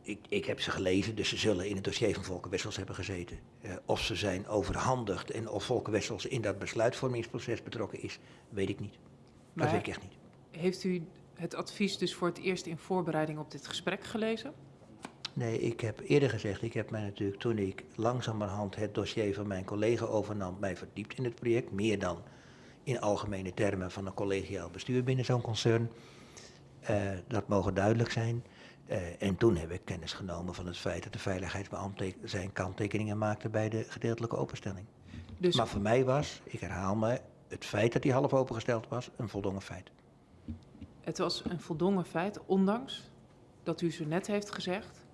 Speaker 1: Ik, ik heb ze gelezen, dus ze zullen in het dossier van Volker Wessels hebben gezeten. Eh, of ze zijn overhandigd en of Volker Wessels in dat besluitvormingsproces betrokken is, weet ik niet. Dat weet ik echt niet.
Speaker 6: Heeft u het advies dus voor het eerst in voorbereiding op dit gesprek gelezen?
Speaker 1: Nee, ik heb eerder gezegd, ik heb mij natuurlijk toen ik langzamerhand het dossier van mijn collega overnam, mij verdiept in het project. Meer dan in algemene termen van een collegiaal bestuur binnen zo'n concern. Eh, dat mogen duidelijk zijn. Eh, en toen heb ik kennis genomen van het feit dat de veiligheidsbeambte zijn kanttekeningen maakte bij de gedeeltelijke openstelling.
Speaker 6: Dus
Speaker 1: Maar voor mij was, ik herhaal me, het feit dat die half opengesteld was, een voldongen feit.
Speaker 6: het was een voldongen feit, ondanks dat u zo net heeft gezegd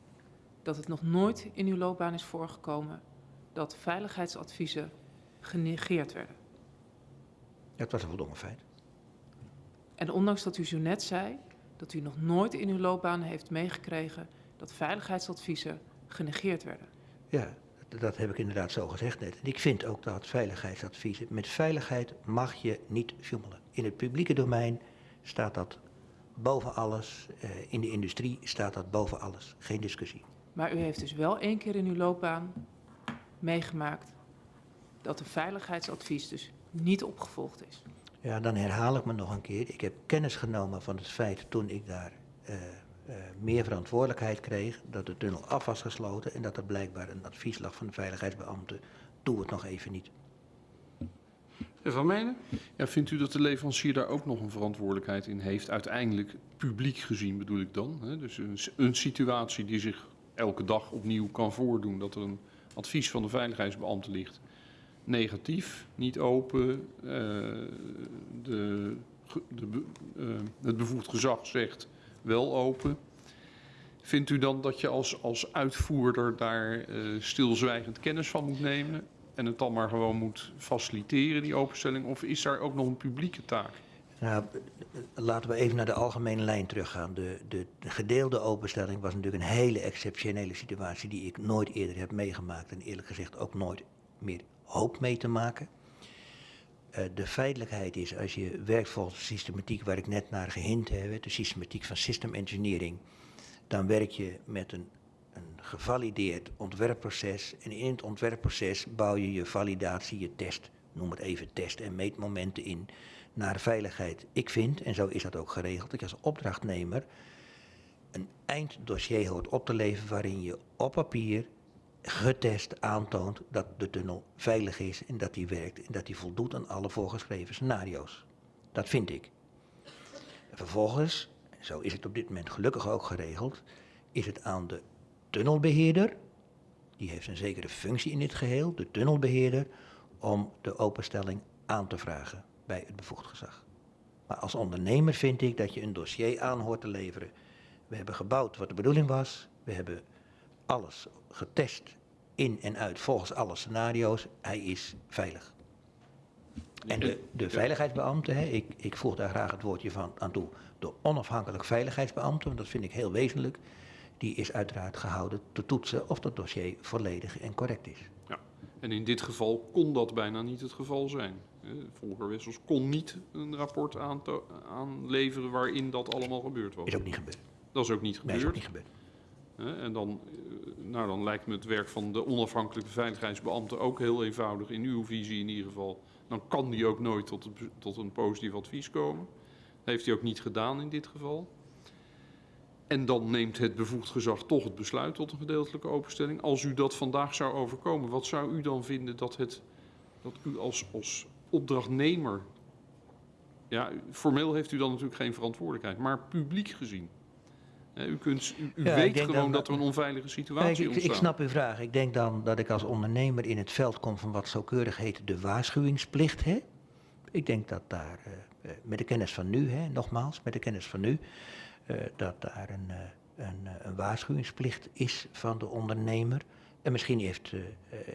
Speaker 6: dat het nog nooit in uw loopbaan is voorgekomen dat veiligheidsadviezen genegeerd werden.
Speaker 1: Het was een voldongen feit.
Speaker 6: En ondanks dat u zo net zei dat u nog nooit in uw loopbaan heeft meegekregen dat veiligheidsadviezen genegeerd werden.
Speaker 1: Ja, dat, heb ik inderdaad zo gezegd net. En ik vind ook dat veiligheidsadviezen, met veiligheid mag je niet joemelen. In het publieke domein staat dat boven alles, eh, in de industrie staat dat boven alles. Geen discussie.
Speaker 6: Maar u heeft dus wel één keer in uw loopbaan meegemaakt dat een veiligheidsadvies dus niet opgevolgd is.
Speaker 1: Ja, dan herhaal ik me nog een keer. Ik heb kennis genomen van het feit toen ik daar eh, eh, meer verantwoordelijkheid kreeg, dat de tunnel af was gesloten en dat er blijkbaar een advies lag van de veiligheidsbeambte. Doe het nog even niet.
Speaker 2: Meneer Van Menen?
Speaker 5: Ja, vindt u dat de leverancier daar ook nog een verantwoordelijkheid in heeft? Uiteindelijk, publiek gezien bedoel ik dan. Hè? Dus een, een situatie die zich elke dag opnieuw kan voordoen. Dat er een advies van de veiligheidsbeambte ligt. Negatief, niet open. eh, de, de, eh, het bevoegd gezag zegt wel open. Vindt u dan dat je als, als uitvoerder daar eh, stilzwijgend kennis van moet nemen? En het dan maar gewoon moet faciliteren, die openstelling? Of is daar ook nog een publieke taak?
Speaker 1: Nou, laten we even naar de algemene lijn teruggaan. De, de, de gedeelde openstelling was natuurlijk een hele exceptionele situatie die ik nooit eerder heb meegemaakt en eerlijk gezegd ook nooit meer hoop mee te maken. Eh, de feitelijkheid is, als je werkt volgens de systematiek waar ik net naar gehint heb, de systematiek van system engineering, dan werk je met een, een gevalideerd ontwerpproces. En in het ontwerpproces bouw je je validatie, je test, noem het even test- en meetmomenten in naar veiligheid. Ik vind, en zo is dat ook geregeld, dat je als opdrachtnemer een einddossier hoort op te leveren waarin je op papier getest aantoont dat de tunnel veilig is en dat die werkt en dat die voldoet aan alle voorgeschreven scenario's. Dat vind ik. En vervolgens, en zo is het op dit moment gelukkig ook geregeld, is het aan de tunnelbeheerder, die heeft een zekere functie in dit geheel, de tunnelbeheerder, om de openstelling aan te vragen bij het bevoegd gezag. Maar als ondernemer vind ik dat je een dossier aan hoort te leveren. We hebben gebouwd wat de bedoeling was. We hebben alles getest in en uit volgens alle scenario's. Hij is veilig. En de, de veiligheidsbeambte, hè, ik, ik voeg daar graag het woordje van aan toe, de onafhankelijk veiligheidsbeambte, want dat vind ik heel wezenlijk, die is uiteraard gehouden te toetsen of dat dossier volledig en correct is.
Speaker 5: Ja. En in dit geval kon dat bijna niet het geval zijn. Eh, Volker Wessels kon niet een rapport aanleveren waarin dat allemaal gebeurd was.
Speaker 1: Is ook niet gebeurd.
Speaker 5: Dat is ook niet
Speaker 1: Nee, is ook
Speaker 5: gebeurd.
Speaker 1: niet gebeurd.
Speaker 5: En dan, eh, nou, dan lijkt me het werk van de onafhankelijke veiligheidsbeambte ook heel eenvoudig, in uw visie in ieder geval. Dan kan die ook nooit tot, be- tot een positief advies komen. Dat heeft hij ook niet gedaan in dit geval. En dan neemt het bevoegd gezag toch het besluit tot een gedeeltelijke openstelling. Als u dat vandaag zou overkomen, wat zou u dan vinden dat, het, dat u als, als opdrachtnemer... Ja, formeel heeft u dan natuurlijk geen verantwoordelijkheid, maar publiek gezien... U, kunt, u, u
Speaker 1: Ja, ik
Speaker 5: weet gewoon
Speaker 1: dan
Speaker 5: dat er een onveilige situatie
Speaker 1: ik, ik
Speaker 5: ontstaat.
Speaker 1: snap uw vraag. Ik denk dan dat ik als ondernemer in het veld kom van wat zo keurig heet de waarschuwingsplicht. Hè? Ik denk dat daar, eh, eh, met de kennis van nu, hè, nogmaals, met de kennis van nu, eh, dat daar een, een, een waarschuwingsplicht is van de ondernemer. En misschien heeft,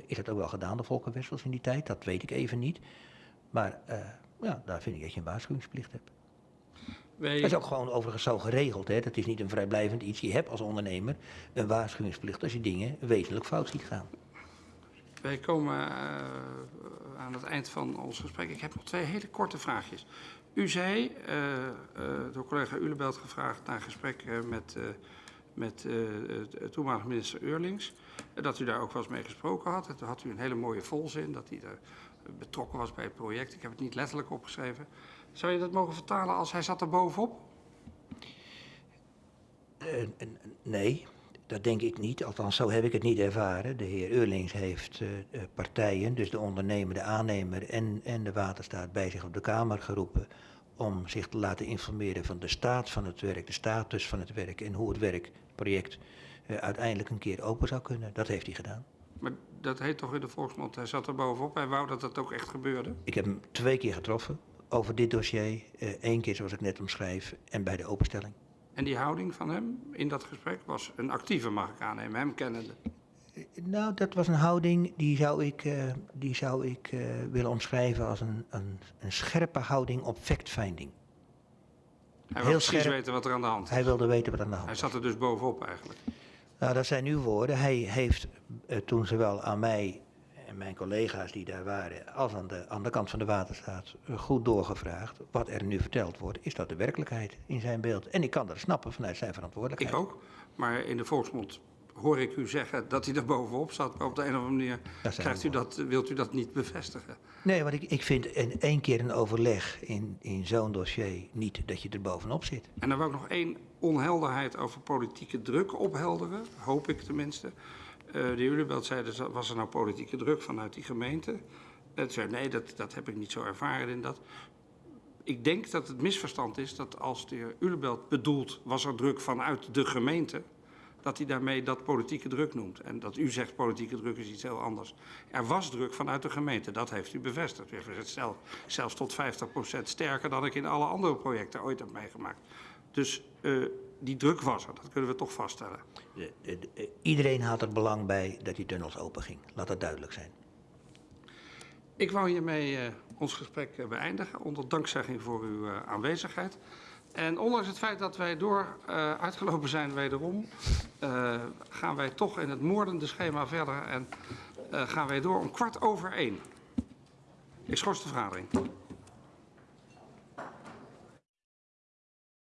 Speaker 1: is dat ook wel gedaan, de Volker Wessels in die tijd, dat weet ik even niet. Maar ja, daar vind ik dat je een waarschuwingsplicht hebt.
Speaker 2: Wij,
Speaker 1: Dat is ook gewoon overigens zo geregeld. Hè? Dat is niet een vrijblijvend iets. Je hebt als ondernemer een waarschuwingsplicht als je dingen wezenlijk fout ziet gaan.
Speaker 2: wij komen eh, aan het eind van ons gesprek. Ik heb nog twee hele korte vraagjes. U zei, eh, eh, door collega Ulebelt gevraagd naar gesprek met, met de toenmalige minister Eurlings, dat u daar ook wel eens mee gesproken had. En Toen had u een hele mooie volzin, dat hij er betrokken was bij het project. Ik heb het niet letterlijk opgeschreven. Zou je dat mogen vertalen als hij zat er bovenop?
Speaker 1: Eh, nee, dat denk ik niet. Althans, zo heb ik het niet ervaren. De heer Eurlings heeft eh, eh, partijen, dus de ondernemer, de aannemer en, en de waterstaat, bij zich op de Kamer geroepen om zich te laten informeren van de staat van het werk, de status van het werk en hoe het werkproject uiteindelijk een keer open zou kunnen. Dat heeft hij gedaan.
Speaker 2: Maar dat heet toch in de volksmond, hij zat er bovenop. Hij wou dat het ook echt gebeurde.
Speaker 1: Ik heb hem twee keer getroffen over dit dossier. Eén keer zoals ik net omschrijf en bij de openstelling.
Speaker 2: En die houding van hem in dat gesprek was een actieve, mag ik aannemen, hem kennende.
Speaker 1: Nou, dat was een houding die zou ik, eh, die zou ik eh, willen omschrijven als een, een, een scherpe houding op fact-finding.
Speaker 2: Hij
Speaker 1: Heel
Speaker 2: wil precies
Speaker 1: scherp.
Speaker 2: weten wat er aan de hand is.
Speaker 1: Hij wilde weten wat aan de hand
Speaker 2: Hij zat er dus bovenop eigenlijk.
Speaker 1: Nou, dat zijn uw woorden. Hij heeft eh, toen zowel aan mij en mijn collega's die daar waren, als aan de, aan de kant van de waterstaat, eh, goed doorgevraagd. Wat er nu verteld wordt, is dat de werkelijkheid in zijn beeld. En ik kan dat snappen vanuit zijn verantwoordelijkheid.
Speaker 2: Ik ook. Maar in de volksmond hoor ik u zeggen dat hij er bovenop zat. Maar op de een of andere manier krijgt u dat, wilt u dat niet bevestigen.
Speaker 1: Nee, want ik, ik vind in één keer een overleg in, in zo'n dossier niet dat je er bovenop zit.
Speaker 2: En dan wil ik nog één onhelderheid over politieke druk ophelderen. Hoop ik tenminste. Eh, de Ulebelt zei, dus, was er nou politieke druk vanuit die gemeente? Het zei, nee, dat, dat heb ik niet zo ervaren in dat. Ik denk dat het misverstand is dat als de heer Ulebelt bedoelt... was er druk vanuit de gemeente... dat hij daarmee dat politieke druk noemt. En dat u zegt politieke druk is iets heel anders. Er was druk vanuit de gemeente, dat heeft u bevestigd. U heeft gezegd, stel, zelfs tot 50% sterker dan ik in alle andere projecten ooit heb meegemaakt. Dus eh, die druk was er, dat kunnen we toch vaststellen.
Speaker 1: De- de- de- iedereen had er belang bij dat die tunnels open ging. Laat dat duidelijk zijn.
Speaker 2: Ik wou hiermee eh, ons gesprek eh, beëindigen, onder dankzegging voor uw eh, aanwezigheid. En ondanks het feit dat wij door uitgelopen zijn wederom, gaan wij toch in het moordende schema verder en gaan wij door om kwart over één. Ik schors de vergadering.